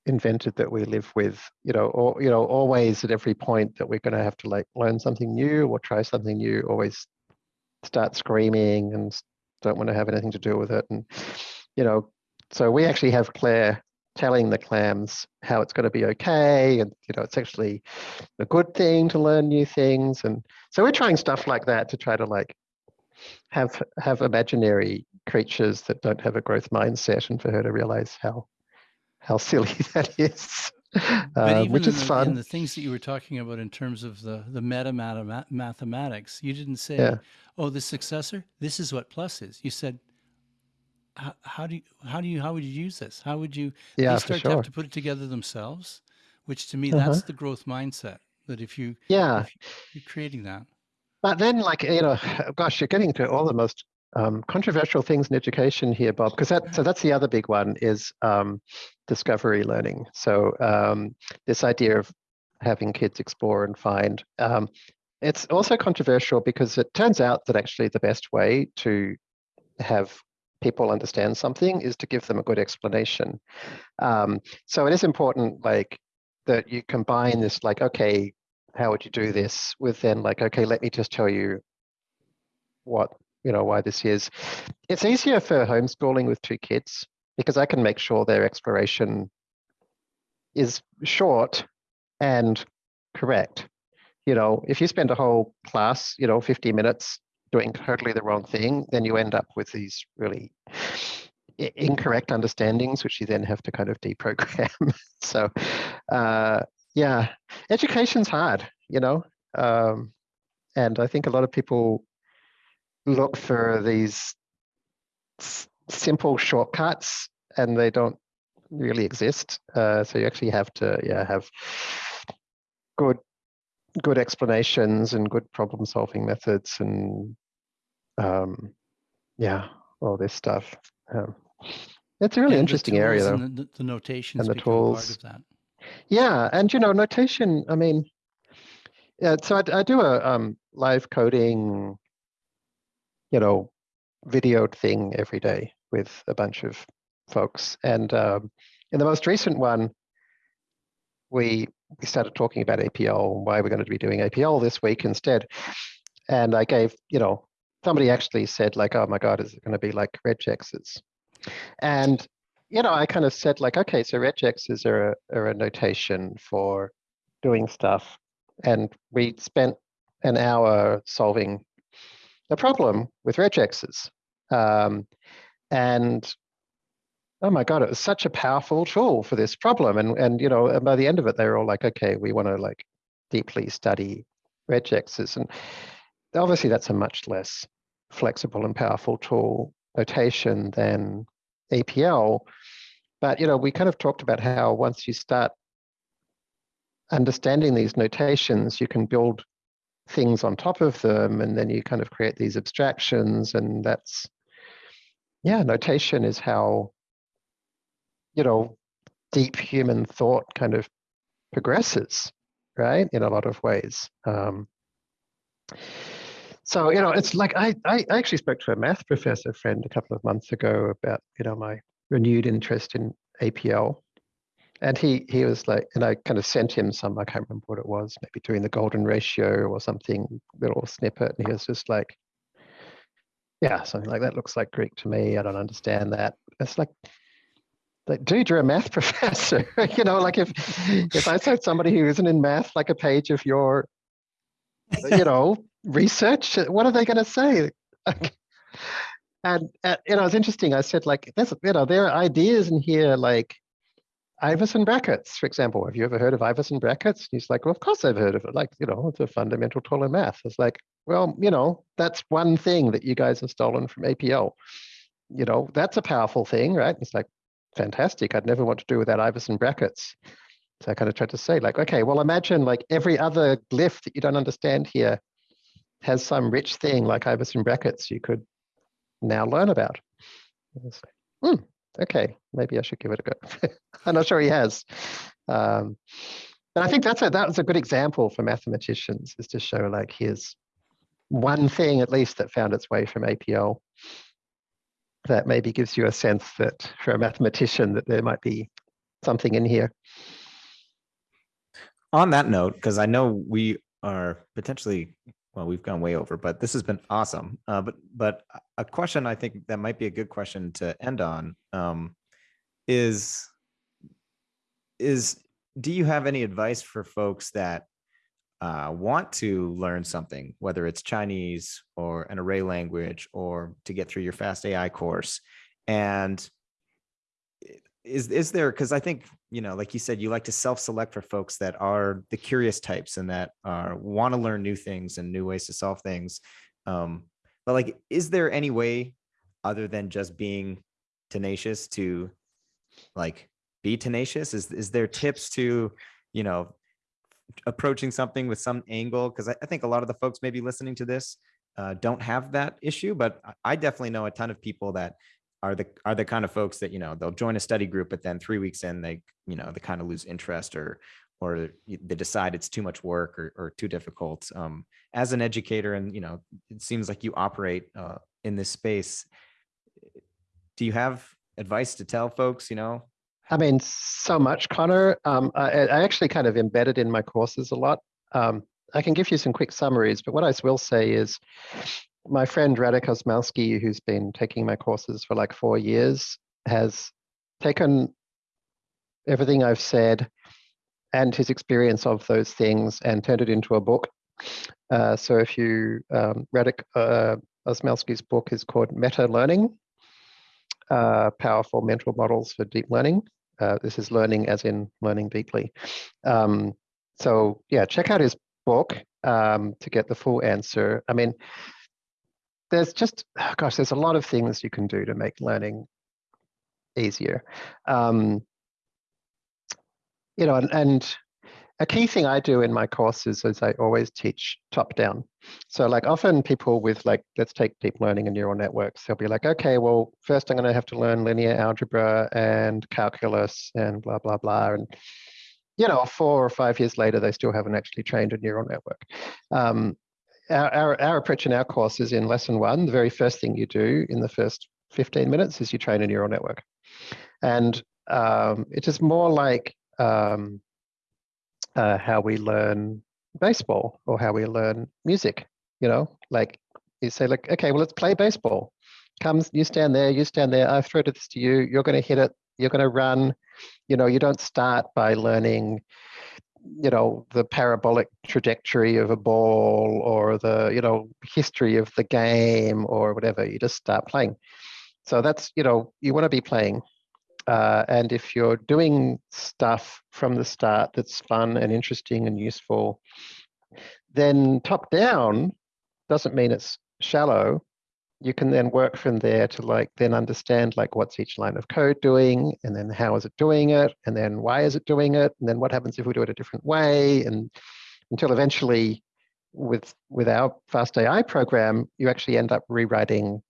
invented that we live with, you know, or you know, always at every point that we're going to have to like learn something new or try something new, always start screaming and don't want to have anything to do with it. And you know, so we actually have Claire telling the clams how it's going to be okay, and you know, it's actually a good thing to learn new things. And so we're trying stuff like that to try to like have have imaginary creatures that don't have a growth mindset, and for her to realize how how silly that is, But uh, even which in is the, fun. the things that you were talking about in terms of the the meta mathematics, you didn't say, Yeah. "Oh, the successor. This is what plus is." You said, "How, do you how do you how would you use this? How would you?" yeah, they start to have to put it together themselves, which to me Uh-huh. that's the growth mindset. That if you Yeah, if you're creating that, But then, like you know, gosh, you're getting to all the most um, controversial things in education here, Bob. Because that so that's the other big one is um, discovery learning. So um, this idea of having kids explore and find. Um, it's also controversial because it turns out that actually the best way to have people understand something is to give them a good explanation. Um, so it is important, like that you combine this, like okay, how would you do this? With then like okay let me just tell you what you know why this is. It's easier for homeschooling with two kids because i can make sure their exploration is short and correct. You know if you spend a whole class you know 50 minutes doing totally the wrong thing then you end up with these really incorrect understandings, which you then have to kind of deprogram. so, uh, yeah, education's hard, you know, um, and I think a lot of people look for these simple shortcuts, and they don't really exist. Uh, so you actually have to, yeah, have good good explanations and good problem solving methods and um, yeah, all this stuff. Um, it's a really And interesting area though. and The, the- notations the become part tools. of that. Yeah, and you know, notation. I mean, yeah. So I do a um, live coding, you know, videoed thing every day with a bunch of folks, and um, in the most recent one, we we started talking about APL and why we're going to be doing APL this week instead. And I gave, you know, somebody actually said like, "Oh my God, is it going to be like regexes?" And you know, I kind of said like, okay, so regexes are a, are a notation for doing stuff, and we spent an hour solving a problem with regexes, um, and oh my god, it was such a powerful tool for this problem, and and you know, and by the end of it, they were all like, okay, we want to like deeply study regexes, and obviously that's a much less flexible and powerful tool notation than APL. But you know, we kind of talked about how once you start understanding these notations, you can build things on top of them, and then you kind of create these abstractions, and that's yeah, notation is how you know deep human thought kind of progresses, right? In a lot of ways. Um, so you know, it's like I, I actually spoke to a math professor friend a couple of months ago about you know my renewed interest in APL, and he he was like, and I kind of sent him some I can't remember what it was, maybe doing the golden ratio or something little snippet, and he was just like, yeah, something like that looks like Greek to me. I don't understand that. It's like. Like, dude, you're a math professor. you know, like if if I said somebody who isn't in math, like a page of your Uh, you know, research. Uh, what are they going to say? Mm. and, uh, you know, it's interesting. I said, like, there's, you know, there are ideas in here like Iverson brackets, for example. Have you ever heard of Iverson brackets? And he's like, well, of course I've heard of it. Like, you know, it's a fundamental tool in math. It's like, well, you know, that's one thing that you guys have stolen from APL. You know, that's a powerful thing, right? It's like, fantastic. I'd never want to do without Iverson brackets. So I kind of tried to say, like, okay, well, imagine like every other glyph that you don't understand here has some rich thing like Iverson brackets you could now learn about. Hmm, okay, maybe I should give it a go. I'm not sure he has. Um, but I think that's a that was a good example for mathematicians is to show like here's one thing at least that found its way from APL that maybe gives you a sense that for a mathematician that there might be something in here. On that note, because I know we are potentially well, we've gone way over, but this has been awesome. Uh, but but a question I think that might be a good question to end on um, is is do you have any advice for folks that uh, want to learn something, whether it's Chinese or an array language or to get through your fast AI course, and is is there because i think you know like you said you like to self-select for folks that are the curious types and that are want to learn new things and new ways to solve things um but like is there any way other than just being tenacious to like be tenacious? Is is there tips to you know approaching something with some angle? Because I, I think a lot of the folks maybe listening to this uh, don't have that issue but I- i definitely know a ton of people that are the are the kind of folks that you know they'll join a study group but then three weeks in they you know they kind of lose interest or or they decide it's too much work or, or too difficult um, as an educator and you know it seems like you operate uh, in this space do you have advice to tell folks you know I mean, so much, Conor. Um, I, I actually kind of embedded in my courses a lot. Um, I can give you some quick summaries, but what I will say is my friend Radek Osmulski, who's been taking my courses for like four years, has taken everything I've said and his experience of those things and turned it into a book. Uh, so if you, um, Radek uh, book is called Meta Learning. uh, powerful mental models for deep learning. Uh, this is learning as in learning deeply. Um, so yeah, check out his book um, to get the full answer. I mean, there's just, gosh, there's a lot of things you can do to make learning easier. Um, you know, and, and a key thing I do in my courses is I always teach top down. So like often people with like, let's take deep learning and neural networks, they'll be like, okay, well, first I'm going to have to learn linear algebra and calculus and blah, blah, blah. And, you know, four or five years later, they still haven't actually trained a neural network. Um, our, our, our approach in our course is in lesson one, the very first thing you do in the first 15 minutes is you train a neural network. And um, it is more like um, uh, how we learn baseball or how we learn music, you know, like you say like, okay, well, let's play baseball. Comes, you stand there, you stand there, I throw this to you, you're going to hit it, you're going to run. You know, you don't start by learning you know the parabolic trajectory of a ball or the you know history of the game or whatever you just start playing. So that's you know you want to be playing. Uh, and if you're doing stuff from the start that's fun and interesting and useful then top down doesn't mean it's shallow you can then work from there to like then understand like what's each line of code doing and then how is it doing it and then why is it doing it and then what happens if we do it a different way and until eventually with with our fast ai program you actually end up rewriting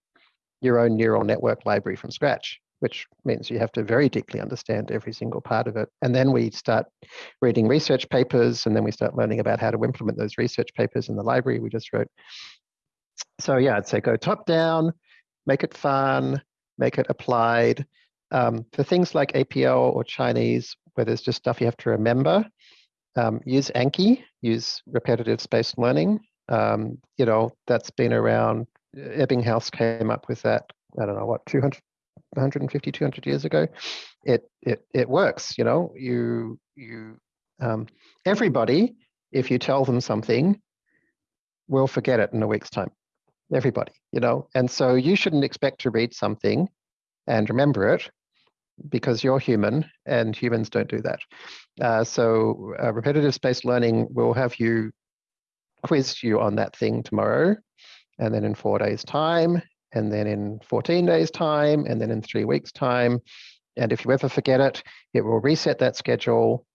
your own neural network library from scratch which means you have to very deeply understand every single part of it. And then we start reading research papers, and then we start learning about how to implement those research papers in the library we just wrote so yeah, I'd say go top down, make it fun, make it applied. Um, for things like APL or Chinese, where there's just stuff you have to remember, um, use Anki, use repetitive spaced learning. Um, you know, that's been around. Ebbinghaus came up with that, I don't know, what, 200, 150, 200 years ago. It, it, it works, you know, you, you, um, everybody, if you tell them something, will forget it in a week's time everybody, you know? And so you shouldn't expect to read something and remember it because you're human and humans don't do that. Uh, so uh, repetitive spaced learning will have you quiz you on that thing tomorrow and then in four days time and then in 14 days time and then in three weeks time. And if you ever forget it, it will reset that schedule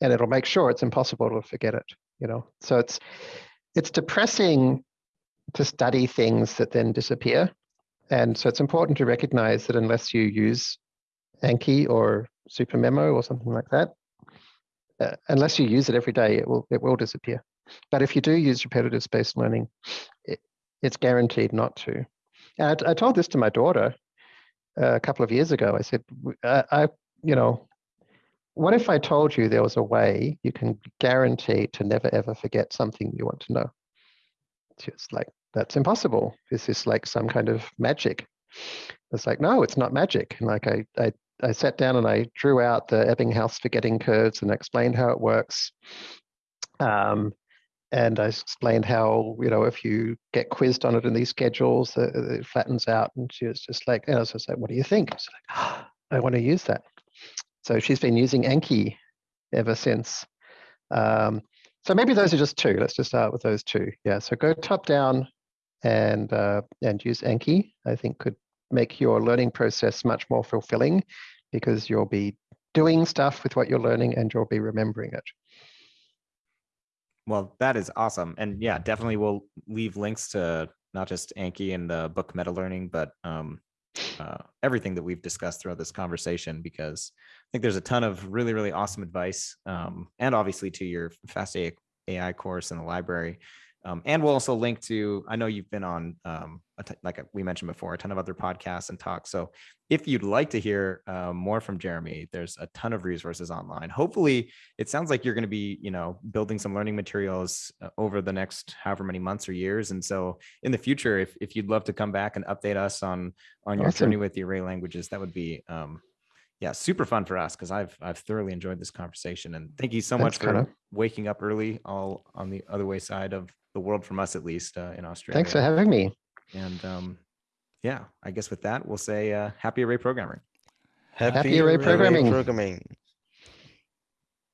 and it'll make sure it's impossible to forget it, you know? So it's, it's depressing to study things that then disappear. And so it's important to recognize that unless you use Anki or SuperMemo or something like that, uh, unless you use it every day, it will it will disappear. But if you do use repetitive spaced learning, it, it's guaranteed not to. And I, I, told this to my daughter uh, a couple of years ago. I said, I, I, you know, what if I told you there was a way you can guarantee to never ever forget something you want to know? It's like, that's impossible. Is this like some kind of magic? It's like, no, it's not magic. And like I, I, I sat down and I drew out the Ebbinghaus forgetting curves and explained how it works. Um, and I explained how, you know, if you get quizzed on it in these schedules, it flattens out. And she was just like, and I was just like, what do you think? She's like, oh, I want to use that. So she's been using Anki ever since. Um, so maybe those are just two. Let's just start with those two. Yeah. So go top down and uh, and use Anki. I think could make your learning process much more fulfilling because you'll be doing stuff with what you're learning and you'll be remembering it. Well, that is awesome. And yeah, definitely we'll leave links to not just Anki and the book Meta Learning, but um, uh, everything that we've discussed throughout this conversation because I think there's a ton of really, really awesome advice um, and obviously to your Fast AI course in the library. Um, and we'll also link to, I know you've been on, um, like we mentioned before, a ton of other podcasts and talks. So if you'd like to hear uh, more from Jeremy, there's a ton of resources online. Hopefully it sounds like you're going to be, you know, building some learning materials uh, over the next however many months or years. And so in the future, if, if you'd love to come back and update us on, on your awesome. journey with the array languages, that would be, um, yeah, super fun for us because I've I've thoroughly enjoyed this conversation and thank you so Thanks, much for waking up early, all on the other way side of the world from us at least uh, in Australia. Thanks for having me. And um, yeah, I guess with that, we'll say uh, happy array programming. Happy, array array programming. programming.